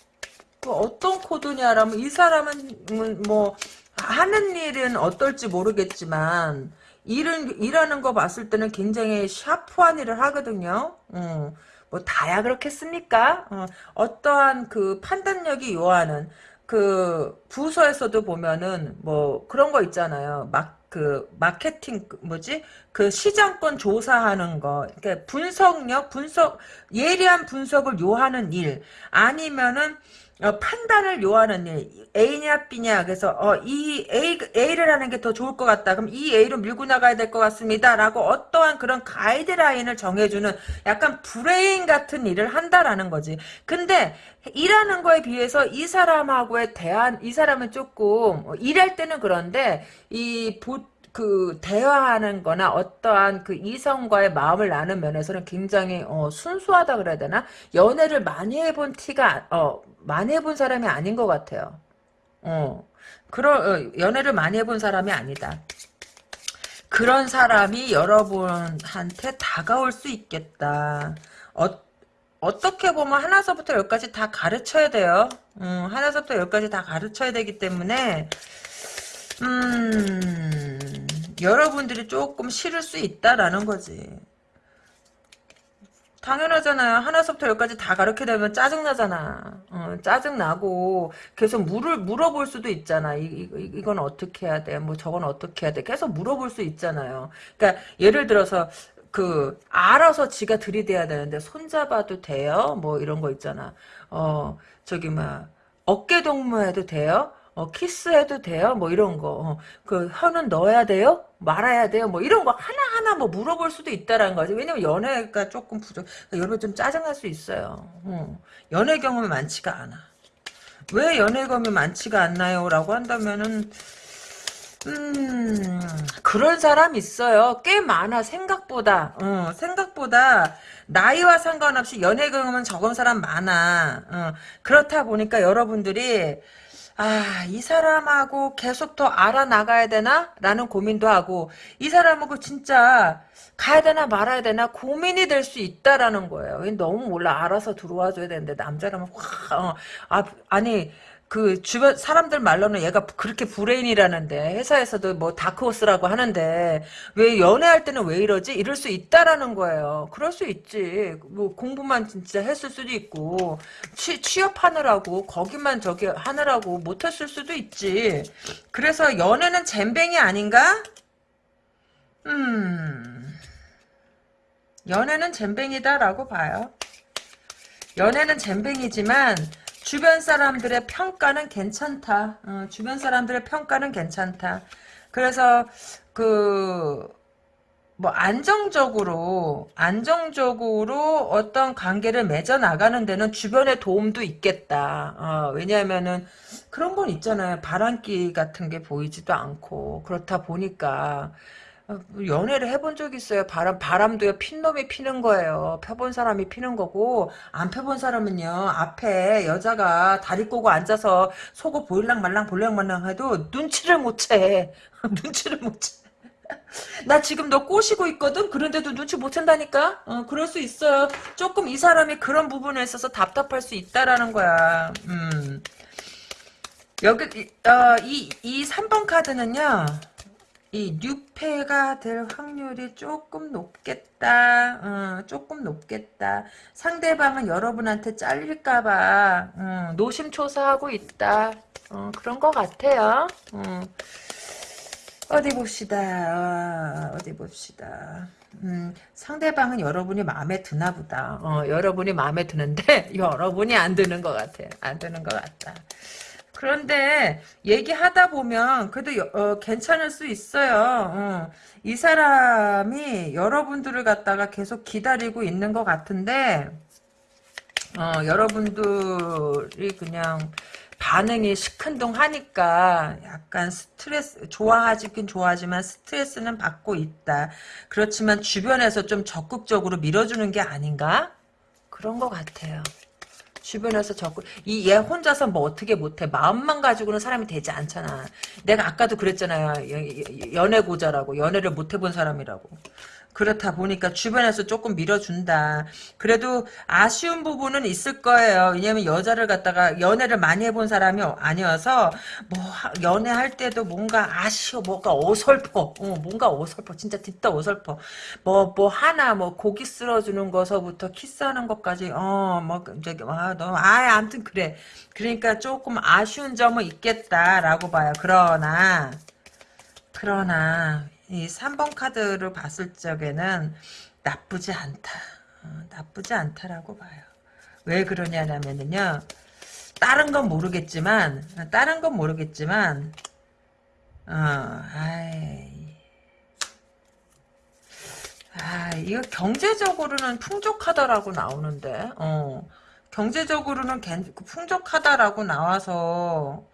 그 어떤 코드냐라면 이 사람은 뭐 하는 일은 어떨지 모르겠지만 일은 일하는 거 봤을 때는 굉장히 샤프한 일을 하거든요. 어. 뭐 다야 그렇겠습니까? 어, 떠한그 판단력이 요하는 그 부서에서도 보면은 뭐 그런 거 있잖아요. 막 그 마케팅 그 뭐지 그 시장권 조사하는 거 그러니까 분석력 분석 예리한 분석을 요하는 일 아니면은 어, 판단을 요하는 일 A냐 B냐. 그래서 어, 이 A, A를 하는 게 더 좋을 것 같다. 그럼 이 A로 밀고 나가야 될 것 같습니다. 라고 어떠한 그런 가이드라인을 정해주는 약간 브레인 같은 일을 한다라는 거지. 근데 일하는 거에 비해서 이 사람하고의 대한 이 사람은 조금 어, 일할 때는 그런데 이 보, 그 대화하는 거나 어떠한 그 이성과의 마음을 나눈 면에서는 굉장히 어, 순수하다 그래야 되나? 연애를 많이 해본 티가 어, 많이 해본 사람이 아닌 것 같아요. 어, 그런 어, 연애를 많이 해본 사람이 아니다. 그런 사람이 여러분한테 다가올 수 있겠다. 어, 어떻게 보면 하나서부터 열까지 다 가르쳐야 돼요. 음, 하나서부터 열까지 다 가르쳐야 되기 때문에 음, 여러분들이 조금 싫을 수 있다라는 거지. 당연하잖아요. 하나서부터 열까지 다 가르쳐 되면 짜증나잖아. 어, 짜증나고 계속 물을 물어볼 수도 있잖아. 이, 이, 이 건 어떻게 해야 돼? 뭐 저건 어떻게 해야 돼? 계속 물어볼 수 있잖아요. 그러니까 예를 들어서 그 알아서 지가 들이대야 되는데 손잡아도 돼요? 뭐 이런 거 있잖아. 어 저기 막 어깨 동무해도 돼요? 어, 키스해도 돼요? 뭐 이런 거. 어, 그 혀는 넣어야 돼요? 말아야 돼요? 뭐 이런 거 하나하나 뭐 물어볼 수도 있다라는 거지. 왜냐면 연애가 조금 부족, 여러분 좀 짜증날 수 있어요. 어, 연애 경험이 많지가 않아. 왜 연애 경험이 많지가 않나요? 라고 한다면은, 음, 그런 사람 있어요. 꽤 많아, 생각보다. 어, 생각보다, 나이와 상관없이 연애 경험은 적은 사람 많아. 어, 그렇다 보니까 여러분들이, 아, 이 사람하고 계속 더 알아나가야 되나? 라는 고민도 하고, 이 사람하고 진짜 가야 되나 말아야 되나 고민이 될 수 있다라는 거예요. 너무 몰라. 알아서 들어와줘야 되는데, 남자라면 확, 어, 아, 아니, 그 주변 사람들 말로는 얘가 그렇게 브레인이라는데 회사에서도 뭐 다크호스라고 하는데 왜 연애할 때는 왜 이러지? 이럴 수 있다라는 거예요. 그럴 수 있지. 뭐 공부만 진짜 했을 수도 있고 취, 취업하느라고 거기만 저기 하느라고 못했을 수도 있지. 그래서 연애는 잼뱅이 아닌가? 음 연애는 잼뱅이다라고 봐요. 연애는 잼뱅이지만 주변 사람들의 평가는 괜찮다. 어, 주변 사람들의 평가는 괜찮다. 그래서 그 뭐 안정적으로 안정적으로 어떤 관계를 맺어 나가는 데는 주변의 도움도 있겠다. 어, 왜냐하면은 그런 건 있잖아요. 바람기 같은 게 보이지도 않고 그렇다 보니까 어, 연애를 해본 적 있어요. 바람, 바람도요, 핀 놈이 피는 거예요. 펴본 사람이 피는 거고, 안 펴본 사람은요, 앞에 여자가 다리 꼬고 앉아서 속을 보일랑 말랑 볼랑 말랑 해도 눈치를 못 채. 눈치를 못 채. 나 지금 너 꼬시고 있거든? 그런데도 눈치 못 챈다니까? 어, 그럴 수 있어요. 조금 이 사람이 그런 부분에 있어서 답답할 수 있다라는 거야. 음. 여기, 이- 어, 이, 이 3번 카드는요, 이 뉴페가 될 확률이 조금 높겠다. 어, 조금 높겠다. 상대방은 여러분한테 잘릴까봐 어, 노심초사하고 있다. 어, 그런 것 같아요. 어. 어디 봅시다. 어, 디 봅시다. 음, 상대방은 여러분이 마음에 드나 보다. 어, 여러분이 마음에 드는데 여러분이 안 드는 것 같아. 안 드는 것 같다. 그런데 얘기하다 보면 그래도 여- 어, 괜찮을 수 있어요. 어. 이 사람이 여러분들을 갖다가 계속 기다리고 있는 것 같은데 어, 여러분들이 그냥 반응이 시큰둥하니까 약간 스트레스 좋아하긴 좋아하지만 스트레스는 받고 있다. 그렇지만 주변에서 좀 적극적으로 밀어주는 게 아닌가? 그런 것 같아요. 주변에서 적극 이얘 혼자서 뭐 어떻게 못해 마음만 가지고는 사람이 되지 않잖아. 내가 아까도 그랬잖아요. 연애 고자라고 연애를 못 해본 사람이라고. 그렇다 보니까 주변에서 조금 밀어준다. 그래도 아쉬운 부분은 있을 거예요. 왜냐면 여자를 갖다가 연애를 많이 해본 사람이 아니어서 뭐 하- 연애할 때도 뭔가 아쉬워, 뭔가 어설퍼, 어, 뭔가 어설퍼, 진짜 뒷다 어설퍼. 뭐뭐 하나 뭐 고기 쓸어주는 거서부터 키스하는 것까지 어뭐 저기 아너 아 아무튼 그래. 그러니까 조금 아쉬운 점은 있겠다라고 봐요. 그러나 그러나 이 3번 카드를 봤을 적에는 나쁘지 않다. 어, 나쁘지 않다라고 봐요. 왜 그러냐면은요. 다른 건 모르겠지만 다른 건 모르겠지만 어, 아이 아, 이거 경제적으로는 풍족하다라고 나오는데, 어, 경제적으로는 괜- 풍족하다라고 나와서,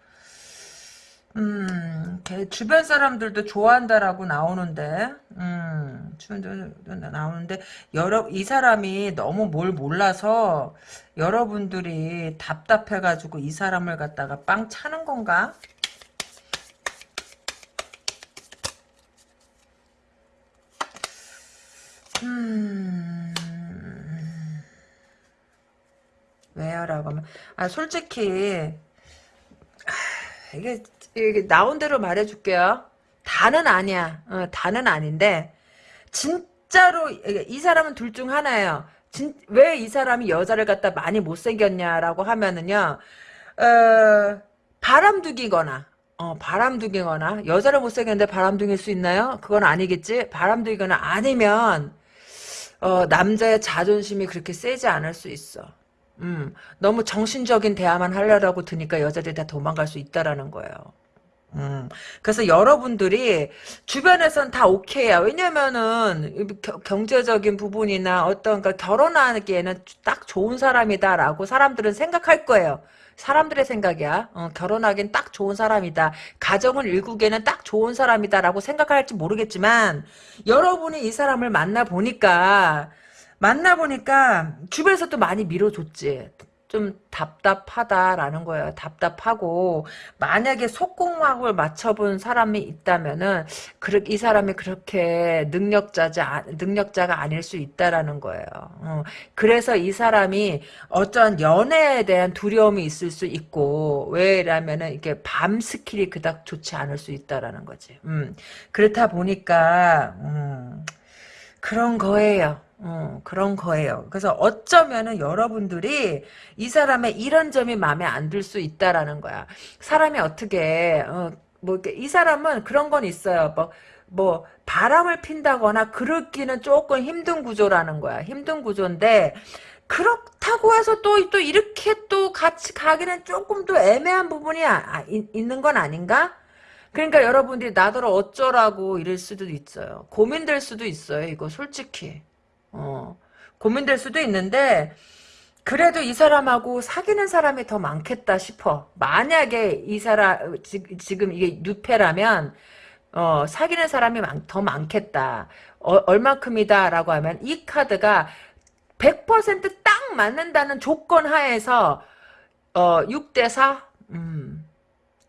음, 걔 주변 사람들도 좋아한다라고 나오는데, 음, 주변 나오는데, 여러, 이 사람이 너무 뭘 몰라서, 여러분들이 답답해가지고 이 사람을 갖다가 빵 차는 건가? 음, 왜요? 라고 하면, 아, 솔직히, 아, 이게, 나온 대로 말해줄게요. 다는 아니야. 어, 다는 아닌데, 진짜로, 이 사람은 둘 중 하나예요. 진, 왜이 사람이 여자를 갖다 많이 못생겼냐라고 하면은요, 어, 바람둥이거나, 어, 바람둥이거나, 여자를 못생겼는데 바람둥일 수 있나요? 그건 아니겠지? 바람둥이거나 아니면, 어, 남자의 자존심이 그렇게 세지 않을 수 있어. 음, 너무 정신적인 대화만 하려고 드니까 여자들이 다 도망갈 수 있다라는 거예요. 음, 그래서 여러분들이 주변에선 다 오케이야. 왜냐면은 겨- 경제적인 부분이나 어떤 그 결혼하기에는 딱 좋은 사람이다라고 사람들은 생각할 거예요. 사람들의 생각이야. 어, 결혼하기엔 딱 좋은 사람이다. 가정을 일구기에는 딱 좋은 사람이다라고 생각할지 모르겠지만 여러분이 이 사람을 만나 보니까 만나 보니까 주변에서 또 많이 밀어줬지. 좀 답답하다라는 거예요. 답답하고 만약에 속궁합을 맞춰본 사람이 있다면은 이 사람이 그렇게 능력자자 능력자가 아닐 수 있다라는 거예요. 어, 그래서 이 사람이 어떤 연애에 대한 두려움이 있을 수 있고 왜라면은 이게 밤 skill이 그닥 좋지 않을 수 있다라는 거지. 음, 그렇다 보니까 음, 그런 거예요. 어, 그런 거예요. 그래서 어쩌면은 여러분들이 이 사람의 이런 점이 마음에 안 들 수 있다라는 거야. 사람이 어떻게 어, 뭐이 사람은 그런 건 있어요. 뭐, 뭐 바람을 핀다거나 그렇기는 조금 힘든 구조라는 거야. 힘든 구조인데 그렇다고 해서 또, 또 이렇게 또 같이 가기는 조금 또 애매한 부분이 아, 아, 있는 건 아닌가? 그러니까 여러분들이 나더러 어쩌라고 이럴 수도 있어요. 고민될 수도 있어요. 이거 솔직히. 어, 고민될 수도 있는데 그래도 이 사람하고 사귀는 사람이 더 많겠다 싶어. 만약에 이 사람 지 금 이게 뉴페라면 어, 사귀는 사람이 많, 더 많겠다. 어, 얼마큼이다라고 하면 이 카드가 100%딱 맞는다는 조건 하에서 어, 6대 4? 음.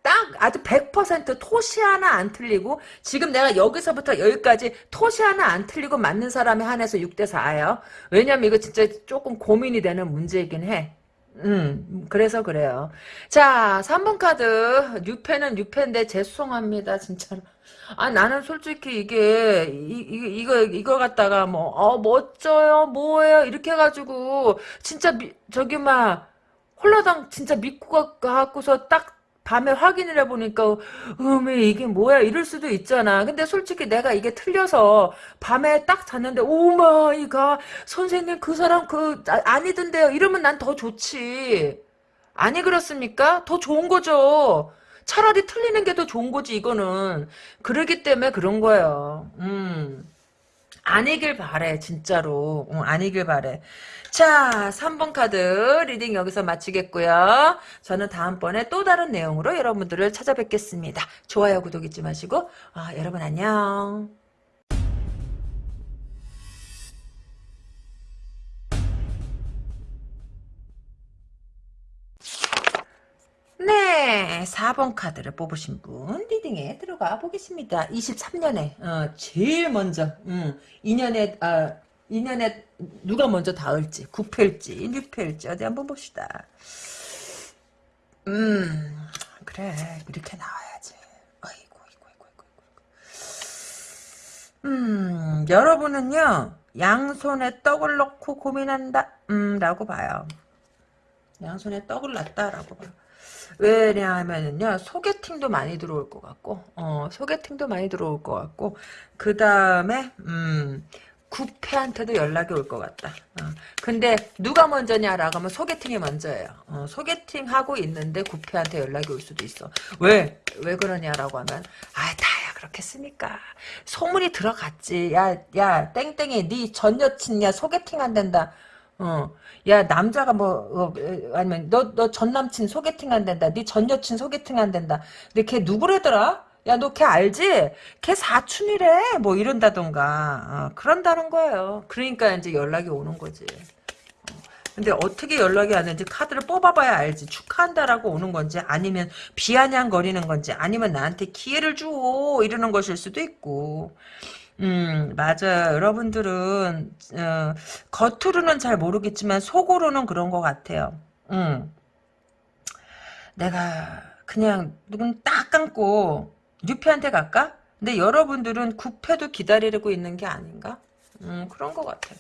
딱 아주 100% 토시 하나 안 틀리고 지금 내가 여기서부터 여기까지 토시 하나 안 틀리고 맞는 사람이 한해서 6대 4예요. 왜냐면 이거 진짜 조금 고민이 되는 문제이긴 해. 음, 그래서 그래요. 자, 3번 카드. 뉴페는 뉴페인데 죄송합니다, 진짜로. 아, 나는 솔직히 이게, 이, 이, 이거, 이거 갖다가 뭐, 어, 멋져요, 뭐예요, 이렇게 해가지고, 진짜, 미, 저기, 막, 홀라당 진짜 믿고 갖고서 딱 밤에 확인을 해보니까 음에 이게 뭐야? 이럴 수도 있잖아. 근데 솔직히 내가 이게 틀려서 밤에 딱 잤는데 oh my god 선생님 그 사람 그 아, 아니던데요. 이러면 난 더 좋지. 아니 그렇습니까? 더 좋은 거죠. 차라리 틀리는 게 더 좋은 거지 이거는. 그러기 때문에 그런 거예요. 음. 아니길 바래 진짜로. 어, 아니길 바래 자 3번 카드 reading 여기서 마치겠고요. 저는 다음번에 또 다른 내용으로 여러분들을 찾아뵙겠습니다. 좋아요 구독 잊지 마시고 아, 여러분 안녕. 네, 4번 카드를 뽑으신 분 reading에 들어가 보겠습니다. 23년에 어, 제일 먼저 음, 2년에 아, 2년에 누가 먼저 닿을지 9패일지 6패일지 어디 한번 봅시다. 음 그래 이렇게 나와야지. 아이고 아이고 아이고 아이고. 음 여러분은요 양손에 떡을 넣고 고민한다 음 라고 봐요. 양손에 떡을 놨다라고 봐요. 왜냐하면요 소개팅도 많이 들어올 것 같고 어 소개팅도 많이 들어올 것 같고 그 다음에 음 구패한테도 연락이 올 것 같다. 어. 근데 누가 먼저냐라고 하면 소개팅이 먼저예요. 어, 소개팅 하고 있는데 구패한테 연락이 올 수도 있어. 왜? 왜 그러냐라고 하면 아 다야 그렇겠습니까? 소문이 들어갔지. 야 야 땡땡이 네 전 여친이야 소개팅 안 된다. 어. 야 남자가 뭐 어, 아니면 너 너 전 남친 소개팅 안 된다. 네 전 여친 소개팅 안 된다. 근데 걔 누구래더라? 야 너 걔 알지? 걔 사춘이래. 뭐 이런다던가. 어, 그런다는 거예요. 그러니까 이제 연락이 오는 거지. 어, 근데 어떻게 연락이 왔는지 카드를 뽑아봐야 알지. 축하한다라고 오는 건지 아니면 비아냥거리는 건지 아니면 나한테 기회를 줘 이러는 것일 수도 있고. 음, 맞아. 여러분들은, 어, 겉으로는 잘 모르겠지만, 속으로는 그런 것 같아요. 음. 내가, 그냥, 누군 딱 감고, 뉴페한테 갈까? 근데 여러분들은 구패도 기다리고 있는 게 아닌가? 음, 그런 것 같아요.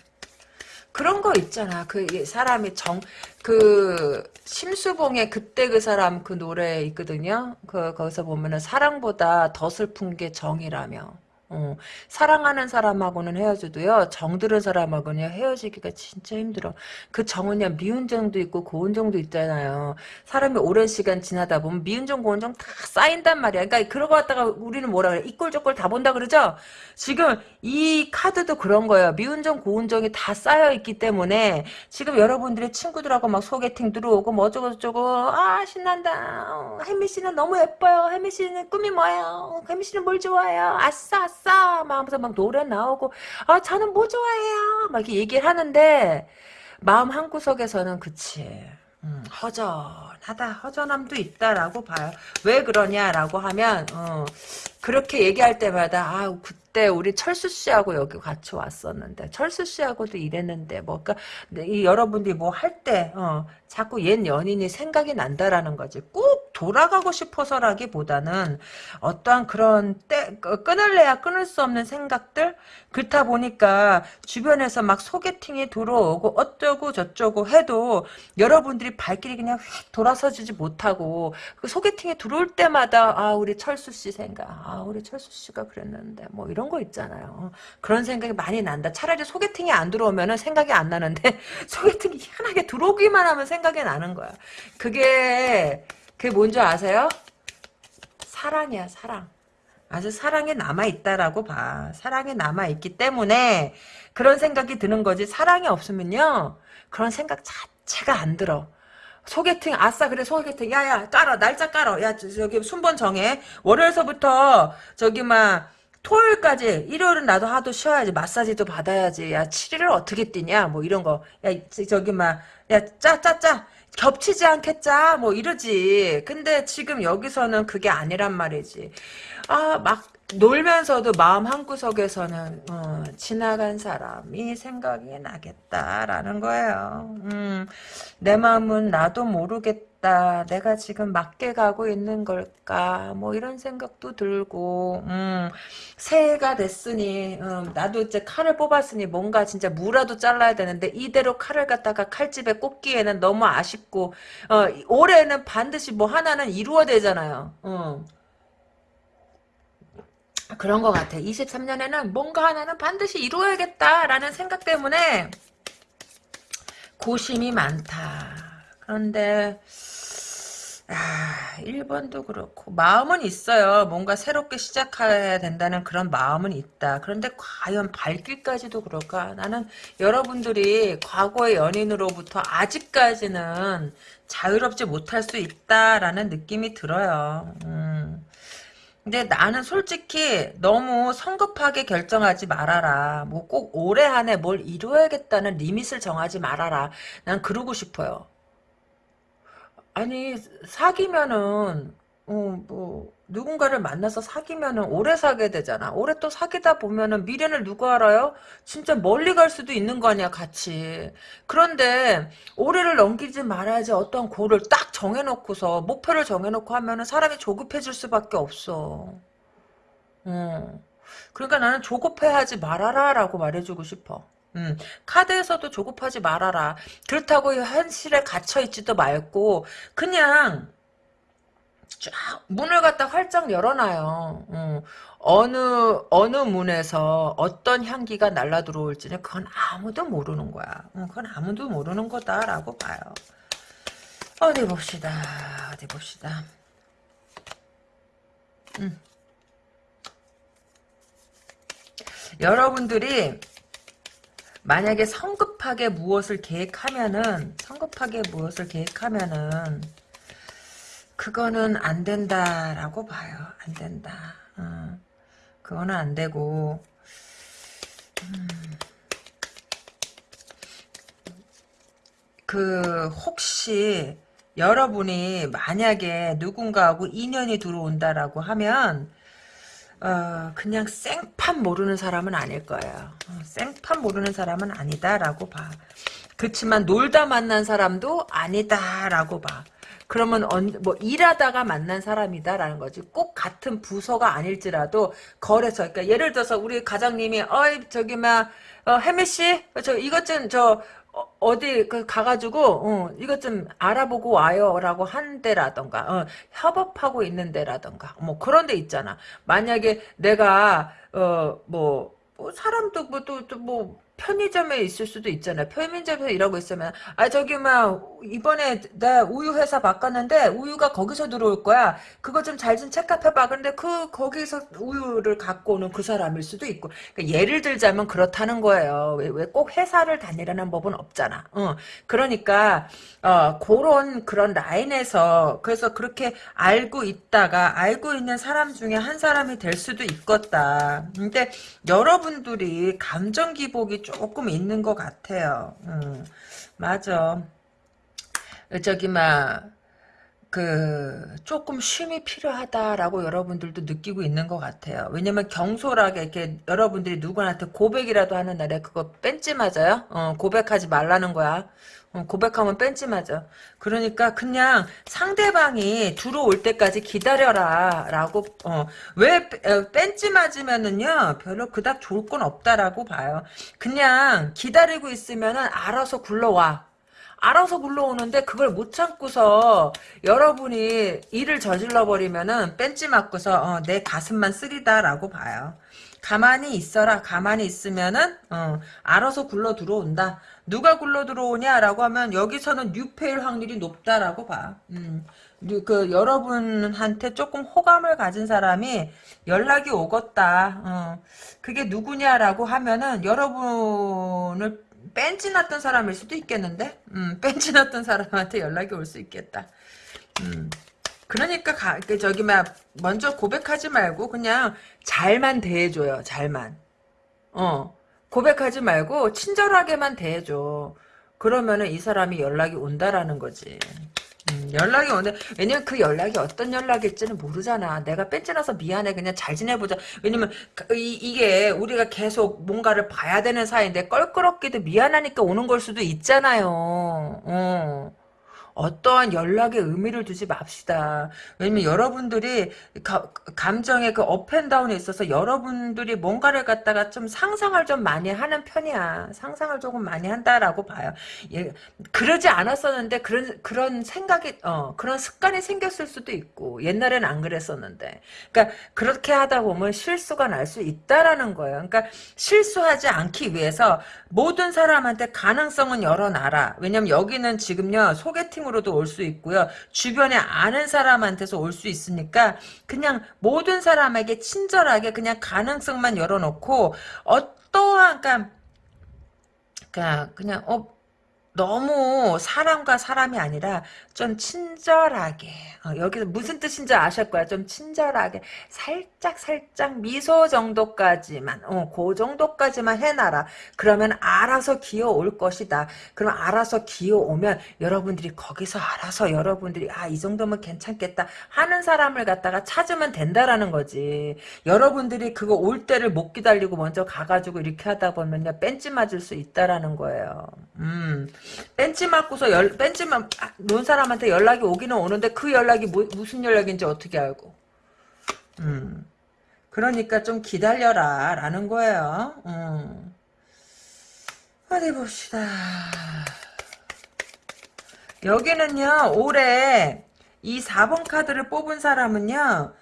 그런 거 있잖아. 그 사람이 정, 그, 심수봉의 그때 그 사람 그 노래 있거든요. 그, 거기서 보면은 사랑보다 더 슬픈 게 정이라며. 어, 사랑하는 사람하고는 헤어져도요 정들은 사람하고는 헤어지기가 진짜 힘들어. 그 정은요 미운 정도 있고 고운 정도 있잖아요. 사람이 오랜 시간 지나다 보면 미운 정 고운 정 다 쌓인단 말이야. 그러니까 그런 거 갖다가 우리는 뭐라 그래? 이꼴 저꼴 다 본다 그러죠? 지금 이 카드도 그런 거예요. 미운 정 고운 정이 다 쌓여 있기 때문에 지금 여러분들의 친구들하고 막 소개팅 들어오고 뭐 어쩌고 저쩌고 아 신난다. 혜미 씨는 너무 예뻐요. 혜미 씨는 꿈이 뭐예요? 혜미 씨는 뭘 좋아해요? 아싸 아싸. 아 싸. 막 하면서 막 노래 나오고 아 저는 뭐 좋아해요? 막 이렇게 얘기를 하는데 마음 한구석에서는 그치. 음, 허전하다. 허전함도 있다라고 봐요. 왜 그러냐라고 하면 어, 그렇게 얘기할 때마다 아 그때 우리 철수 씨하고 여기 같이 왔었는데 철수 씨하고도 이랬는데 뭐 그러니까 이 여러분들이 뭐 할 때 어, 자꾸 옛 연인이 생각이 난다라는 거지. 꼭 돌아가고 싶어서라기보다는 어떠한 그런 때 끊을래야 끊을 수 없는 생각들? 그렇다 보니까 주변에서 막 소개팅이 들어오고 어쩌고 저쩌고 해도 여러분들이 발길이 그냥 휙 돌아서지지 못하고 그 소개팅이 들어올 때마다 아 우리 철수 씨 생각 아 우리 철수 씨가 그랬는데 뭐 이런 거 있잖아요. 그런 생각이 많이 난다. 차라리 소개팅이 안 들어오면은 생각이 안 나는데 소개팅이 희한하게 들어오기만 하면 생각이 나는 거야. 그게 그게 뭔지 아세요? 사랑이야 사랑 아주 사랑에 남아있다라고 봐. 사랑에 남아있기 때문에 그런 생각이 드는 거지. 사랑이 없으면요. 그런 생각 자체가 안 들어. 소개팅 아싸 그래 소개팅 야야 깔어 날짜 깔어 야 저기 순번 정해 월요일서부터 저기 막 토요일까지 일요일은 나도 하도 쉬어야지 마사지도 받아야지 야 7일을 어떻게 뛰냐 뭐 이런 거야 저기 막 야 짜 짜짜 겹치지 않겠자 뭐 이러지. 근데 지금 여기서는 그게 아니란 말이지. 아 막 놀면서도 마음 한구석에서는 어, 지나간 사람이 생각이 나겠다라는 거예요. 음, 내 마음은 나도 모르겠다 내가 지금 맞게 가고 있는 걸까? 뭐 이런 생각도 들고 음, 새해가 됐으니 음, 나도 이제 칼을 뽑았으니 뭔가 진짜 무라도 잘라야 되는데 이대로 칼을 갖다가 칼집에 꽂기에는 너무 아쉽고 어, 올해는 반드시 뭐 하나는 이루어야 되잖아요. 어. 그런 것 같아. 23년에는 뭔가 하나는 반드시 이루어야겠다라는 생각 때문에 고심이 많다. 그런데 아, 1번도 그렇고 마음은 있어요. 뭔가 새롭게 시작해야 된다는 그런 마음은 있다. 그런데 과연 발길까지도 그럴까? 나는 여러분들이 과거의 연인으로부터 아직까지는 자유롭지 못할 수 있다라는 느낌이 들어요. 음. 근데 나는 솔직히 너무 성급하게 결정하지 말아라. 뭐 꼭 올해 안에 뭘 이루어야겠다는 리밋을 정하지 말아라. 난 그러고 싶어요. 아니 사귀면은 어 뭐 누군가를 만나서 사귀면은 오래 사게 되잖아. 오래 또 사귀다 보면은 미래를 누가 알아요? 진짜 멀리 갈 수도 있는 거 아니야, 같이. 그런데 올해를 넘기지 말아야지 어떤 고를 딱 정해놓고서 목표를 정해놓고 하면은 사람이 조급해질 수밖에 없어. 어. 그러니까 나는 조급해하지 말아라라고 말해주고 싶어. 음, 카드에서도 조급하지 말아라. 그렇다고 현실에 갇혀있지도 말고 그냥 쫙 문을 갖다 활짝 열어놔요. 음, 어느 어느 문에서 어떤 향기가 날라 들어올지는 그건 아무도 모르는 거야. 음, 그건 아무도 모르는 거다라고 봐요. 어디 봅시다. 어디 봅시다. 음. 여러분들이 만약에 성급하게 무엇을 계획하면은 성급하게 무엇을 계획하면은 그거는 안 된다라고 봐요. 안 된다. 어, 그거는 안 되고 음, 그 혹시 여러분이 만약에 누군가하고 인연이 들어온다라고 하면 어, 그냥 생판 모르는 사람은 아닐 거예요. 어, 생판 모르는 사람은 아니다라고 봐. 그렇지만 놀다 만난 사람도 아니다라고 봐. 그러면 언, 뭐 일하다가 만난 사람이다라는 거지. 꼭 같은 부서가 아닐지라도 거래처. 그러니까 예를 들어서 우리 가장님이 어이 저기 막 어, 혜미 씨, 저 이것 좀 저 어, 디그 가가지고 어, 이것 좀 알아보고 와요라고 한 데라던가 어, 협업하고 있는 데라던가 뭐 그런 데 있잖아. 만약에 내가 어뭐 뭐 사람도 뭐또 또뭐 편의점에 있을 수도 있잖아. 편의점에서 일하고 있으면 아 저기 막 이번에 나 우유 회사 바꿨는데 우유가 거기서 들어올 거야. 그거 좀 잘 좀 체크해봐. 근데 그 거기서 우유를 갖고 오는 그 사람일 수도 있고. 그러니까 예를 들자면 그렇다는 거예요. 왜 꼭 회사를 다니라는 법은 없잖아. 어. 그러니까 어 그런 그런 라인에서 그래서 그렇게 알고 있다가 알고 있는 사람 중에 한 사람이 될 수도 있겠다. 근데 여러분들이 감정 기복이 조금 있는 것 같아요. 음, 맞아. 저기 막 그 조금 쉼이 필요하다라고 여러분들도 느끼고 있는 것 같아요. 왜냐면 경솔하게 이렇게 여러분들이 누구한테 고백이라도 하는 날에 그거 뺀지 맞아요? 어, 고백하지 말라는 거야. 어, 고백하면 뺀지 맞아. 그러니까 그냥 상대방이 들어올 때까지 기다려라 라고 어, 왜 어, 뺀지 맞으면은요 별로 그닥 좋을 건 없다라고 봐요. 그냥 기다리고 있으면은 알아서 굴러와. 알아서 굴러오는데 그걸 못 참고서 여러분이 일을 저질러 버리면은 뺀지 맞고서 어, 내 가슴만 쓰리다라고 봐요. 가만히 있어라. 가만히 있으면은 어, 알아서 굴러 들어온다. 누가 굴러 들어오냐라고 하면 여기서는 뉴페일 확률이 높다라고 봐. 음, 그 여러분한테 조금 호감을 가진 사람이 연락이 오겠다. 어, 그게 누구냐라고 하면은 여러분을 뺀지 났던 사람일 수도 있겠는데? 음, 뺀지 났던 사람한테 연락이 올 수 있겠다. 음. 그러니까 가, 그 저기 막 먼저 고백하지 말고 그냥 잘만 대해줘요. 잘만. 어. 고백하지 말고 친절하게만 대해줘. 그러면은 이 사람이 연락이 온다라는 거지. 음, 연락이 오는데 왜냐면 그 연락이 어떤 연락일지는 모르잖아. 내가 뺀지나서 미안해 그냥 잘 지내보자. 왜냐면 그, 이, 이게 우리가 계속 뭔가를 봐야 되는 사이인데 껄끄럽게도 미안하니까 오는 걸 수도 있잖아요. 어. 어떠한 연락에 의미를 두지 맙시다. 왜냐면 여러분들이 가, 감정의 그 업앤다운에 있어서 여러분들이 뭔가를 갖다가 좀 상상을 좀 많이 하는 편이야. 상상을 조금 많이 한다라고 봐요. 예, 그러지 않았었는데 그런 그런 생각이 어 그런 습관이 생겼을 수도 있고 옛날엔 안 그랬었는데. 그러니까 그렇게 하다 보면 실수가 날 수 있다라는 거예요. 그러니까 실수하지 않기 위해서 모든 사람한테 가능성은 열어놔라. 왜냐면 여기는 지금요 소개팅 으로도 올 수 있고요. 주변에 아는 사람한테서 올 수 있으니까 그냥 모든 사람에게 친절하게 그냥 가능성만 열어놓고 어떠한 그러니까 그냥 어 너무 사람과 사람이 아니라 좀 친절하게 어, 여기서 무슨 뜻인지 아실 거야. 좀 친절하게 살짝 살짝 미소 정도까지만 어, 그 정도까지만 해놔라. 그러면 알아서 기어올 것이다. 그럼 알아서 기어오면 여러분들이 거기서 알아서 여러분들이 아 이 정도면 괜찮겠다 하는 사람을 갖다가 찾으면 된다라는 거지. 여러분들이 그거 올 때를 못 기다리고 먼저 가가지고 이렇게 하다 보면요 뺀지 맞을 수 있다라는 거예요. 음 벤치 맞고서 열, 벤치 맞, 놓은 사람한테 연락이 오기는 오는데 그 연락이 뭐, 무슨 연락인지 어떻게 알고. 음. 그러니까 좀 기다려라, 라는 거예요. 음. 어디 봅시다. 여기는요, 올해 이 4번 카드를 뽑은 사람은요,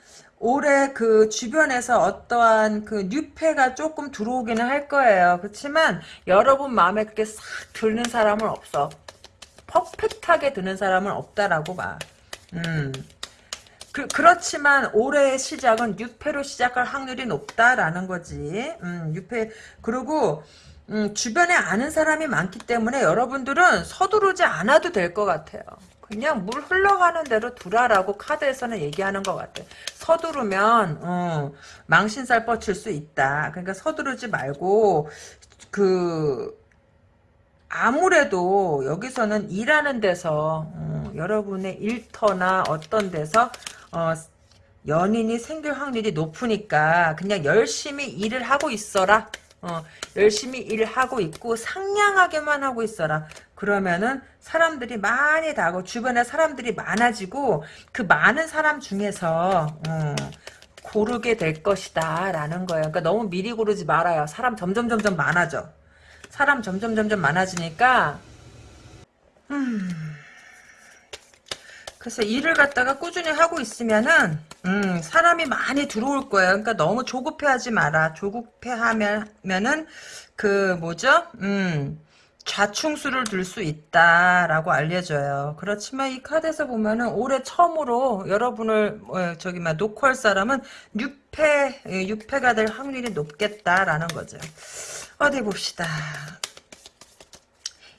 올해 그 주변에서 어떠한 그 뉴페가 조금 들어오기는 할 거예요. 그렇지만 여러분 마음에 그렇게 싹 드는 사람은 없어. 퍼펙트하게 드는 사람은 없다라고 봐. 음. 그, 그렇지만 올해의 시작은 뉴페로 시작할 확률이 높다라는 거지. 음, 뉴페 그리고 음, 주변에 아는 사람이 많기 때문에 여러분들은 서두르지 않아도 될 것 같아요. 그냥 물 흘러가는 대로 두라라고 카드에서는 얘기하는 것 같아. 서두르면 어, 망신살 뻗칠 수 있다. 그러니까 서두르지 말고 그 아무래도 여기서는 일하는 데서 어, 여러분의 일터나 어떤 데서 어, 연인이 생길 확률이 높으니까 그냥 열심히 일을 하고 있어라. 어, 열심히 일을 하고 있고 상냥하게만 하고 있어라. 그러면은 사람들이 많이 다고 주변에 사람들이 많아지고 그 많은 사람 중에서 어, 고르게 될 것이다 라는 거예요. 그러니까 너무 미리 고르지 말아요. 사람 점점 점점 많아져. 사람 점점 점점 많아지니까 음, 그래서 일을 갖다가 꾸준히 하고 있으면은 음, 사람이 많이 들어올 거예요. 그러니까 너무 조급해하지 마라. 조급해하면은 그 뭐죠? 음, 좌충수를 들 수 있다라고 알려줘요. 그렇지만 이 카드에서 보면은 올해 처음으로 여러분을 어, 저기 막할 사람은 6패 6패가 될 확률이 높겠다라는 거죠. 어디 봅시다.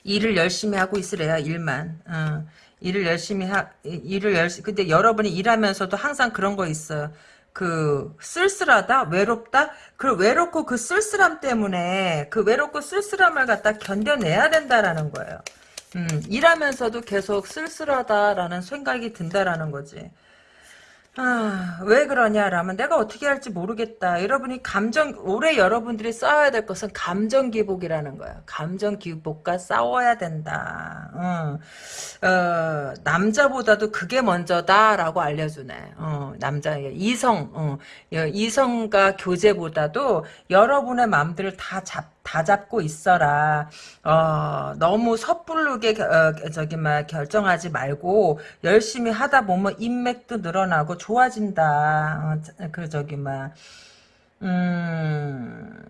일을 열심히 하고 있으래요. 일만. 어. 일을 열심히 하 일을 열심히 근데 여러분이 일하면서도 항상 그런 거 있어요. 그 쓸쓸하다 외롭다 그 외롭고 그 쓸쓸함 때문에 그 외롭고 쓸쓸함을 갖다 견뎌내야 된다라는 거예요 음, 일하면서도 계속 쓸쓸하다라는 생각이 든다라는 거지. 아, 왜 그러냐라면 내가 어떻게 할지 모르겠다. 여러분이 감정, 올해 여러분들이 싸워야 될 것은 감정 기복이라는 거야. 감정 기복과 싸워야 된다. 어, 어, 남자보다도 그게 먼저다라고 알려주네. 어, 남자, 이성, 어, 이성과 교제보다도 여러분의 마음들을 다 잡, 다 잡고 있어라. 어, 너무 섣부르게 어, 저기 막 결정하지 말고 열심히 하다 보면 인맥도 늘어나고 좋아진다. 어, 그 저기 막 음,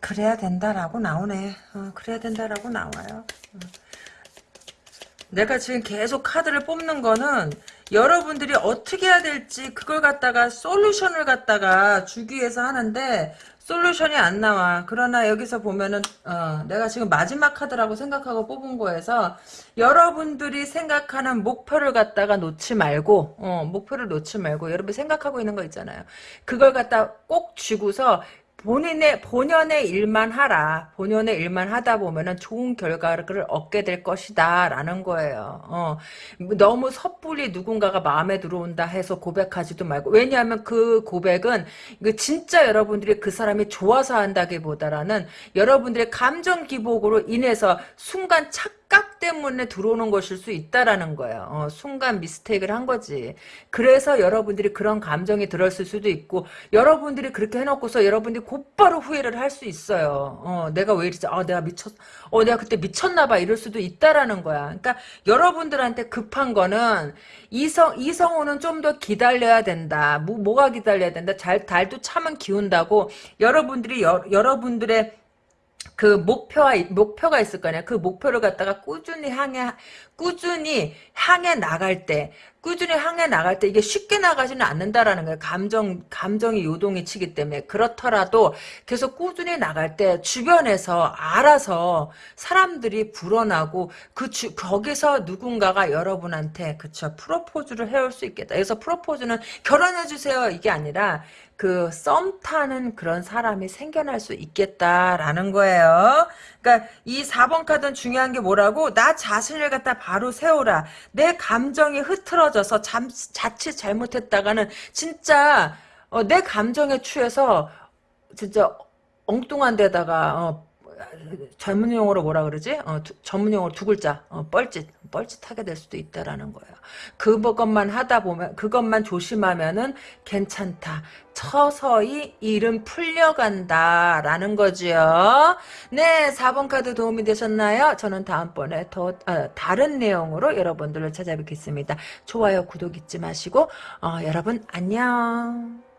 그래야 된다라고 나오네. 어, 그래야 된다라고 나와요. 어. 내가 지금 계속 카드를 뽑는 거는 여러분들이 어떻게 해야 될지 그걸 갖다가 솔루션을 갖다가 주기 위해서 하는데 솔루션이 안 나와. 그러나 여기서 보면은 어, 내가 지금 마지막 카드라고 생각하고 뽑은 거에서 여러분들이 생각하는 목표를 갖다가 놓지 말고 어, 목표를 놓지 말고 여러분 생각하고 있는 거 있잖아요. 그걸 갖다 꼭 쥐고서 본인의 본연의 일만 하라. 본연의 일만 하다 보면은 좋은 결과를 얻게 될 것이다라는 거예요. 어, 너무 섣불리 누군가가 마음에 들어온다 해서 고백하지도 말고 왜냐하면 그 고백은 그 진짜 여러분들이 그 사람이 좋아서 한다기보다라는 여러분들의 감정 기복으로 인해서 순간 착 각 때문에 들어오는 것일 수 있다라는 거예요. 어, 순간 미스테이크를 한 거지. 그래서 여러분들이 그런 감정이 들었을 수도 있고 여러분들이 그렇게 해놓고서 여러분들이 곧바로 후회를 할 수 있어요. 어, 내가 왜 이러지? 아, 내가 미쳤, 어, 내가 그때 미쳤나 봐. 이럴 수도 있다라는 거야. 그러니까 여러분들한테 급한 거는 이성, 이성호는 좀 더 기다려야 된다. 뭐, 뭐가 기다려야 된다? 잘, 달도 참은 기운다고 여러분들이, 여, 여러분들의 그 목표가 목표가 있을 거 아니야. 그 목표를 갖다가 꾸준히 향해 꾸준히 향해 나갈 때 꾸준히 향해 나갈 때 이게 쉽게 나가지는 않는다라는 거예요. 감정 감정이 요동이 치기 때문에 그렇더라도 계속 꾸준히 나갈 때 주변에서 알아서 사람들이 불어나고 그 주, 거기서 누군가가 여러분한테 그쵸 프로포즈를 해올 수 있겠다. 그래서 프로포즈는 결혼해 주세요 이게 아니라 그 썸 타는 그런 사람이 생겨날 수 있겠다라는 거예요. 그러니까 이 4번 카드는 중요한 게 뭐라고? 나 자신을 갖다 바로 세우라. 내 감정이 흐트러져서 잠, 자칫 잘못했다가는 진짜 어, 내 감정에 취해서 진짜 엉뚱한 데다가 어, 전문 용어로 뭐라 그러지? 어, 두, 전문 용어로 두 글자 어, 뻘짓 뻘짓하게 될 수도 있다라는 거예요. 그것만 하다 보면 그것만 조심하면은 괜찮다. 서서히 일은 풀려간다 라는 거지요. 네, 4번 카드 도움이 되셨나요? 저는 다음번에 더 어, 다른 내용으로 여러분들을 찾아뵙겠습니다. 좋아요, 구독 잊지 마시고 어, 여러분 안녕.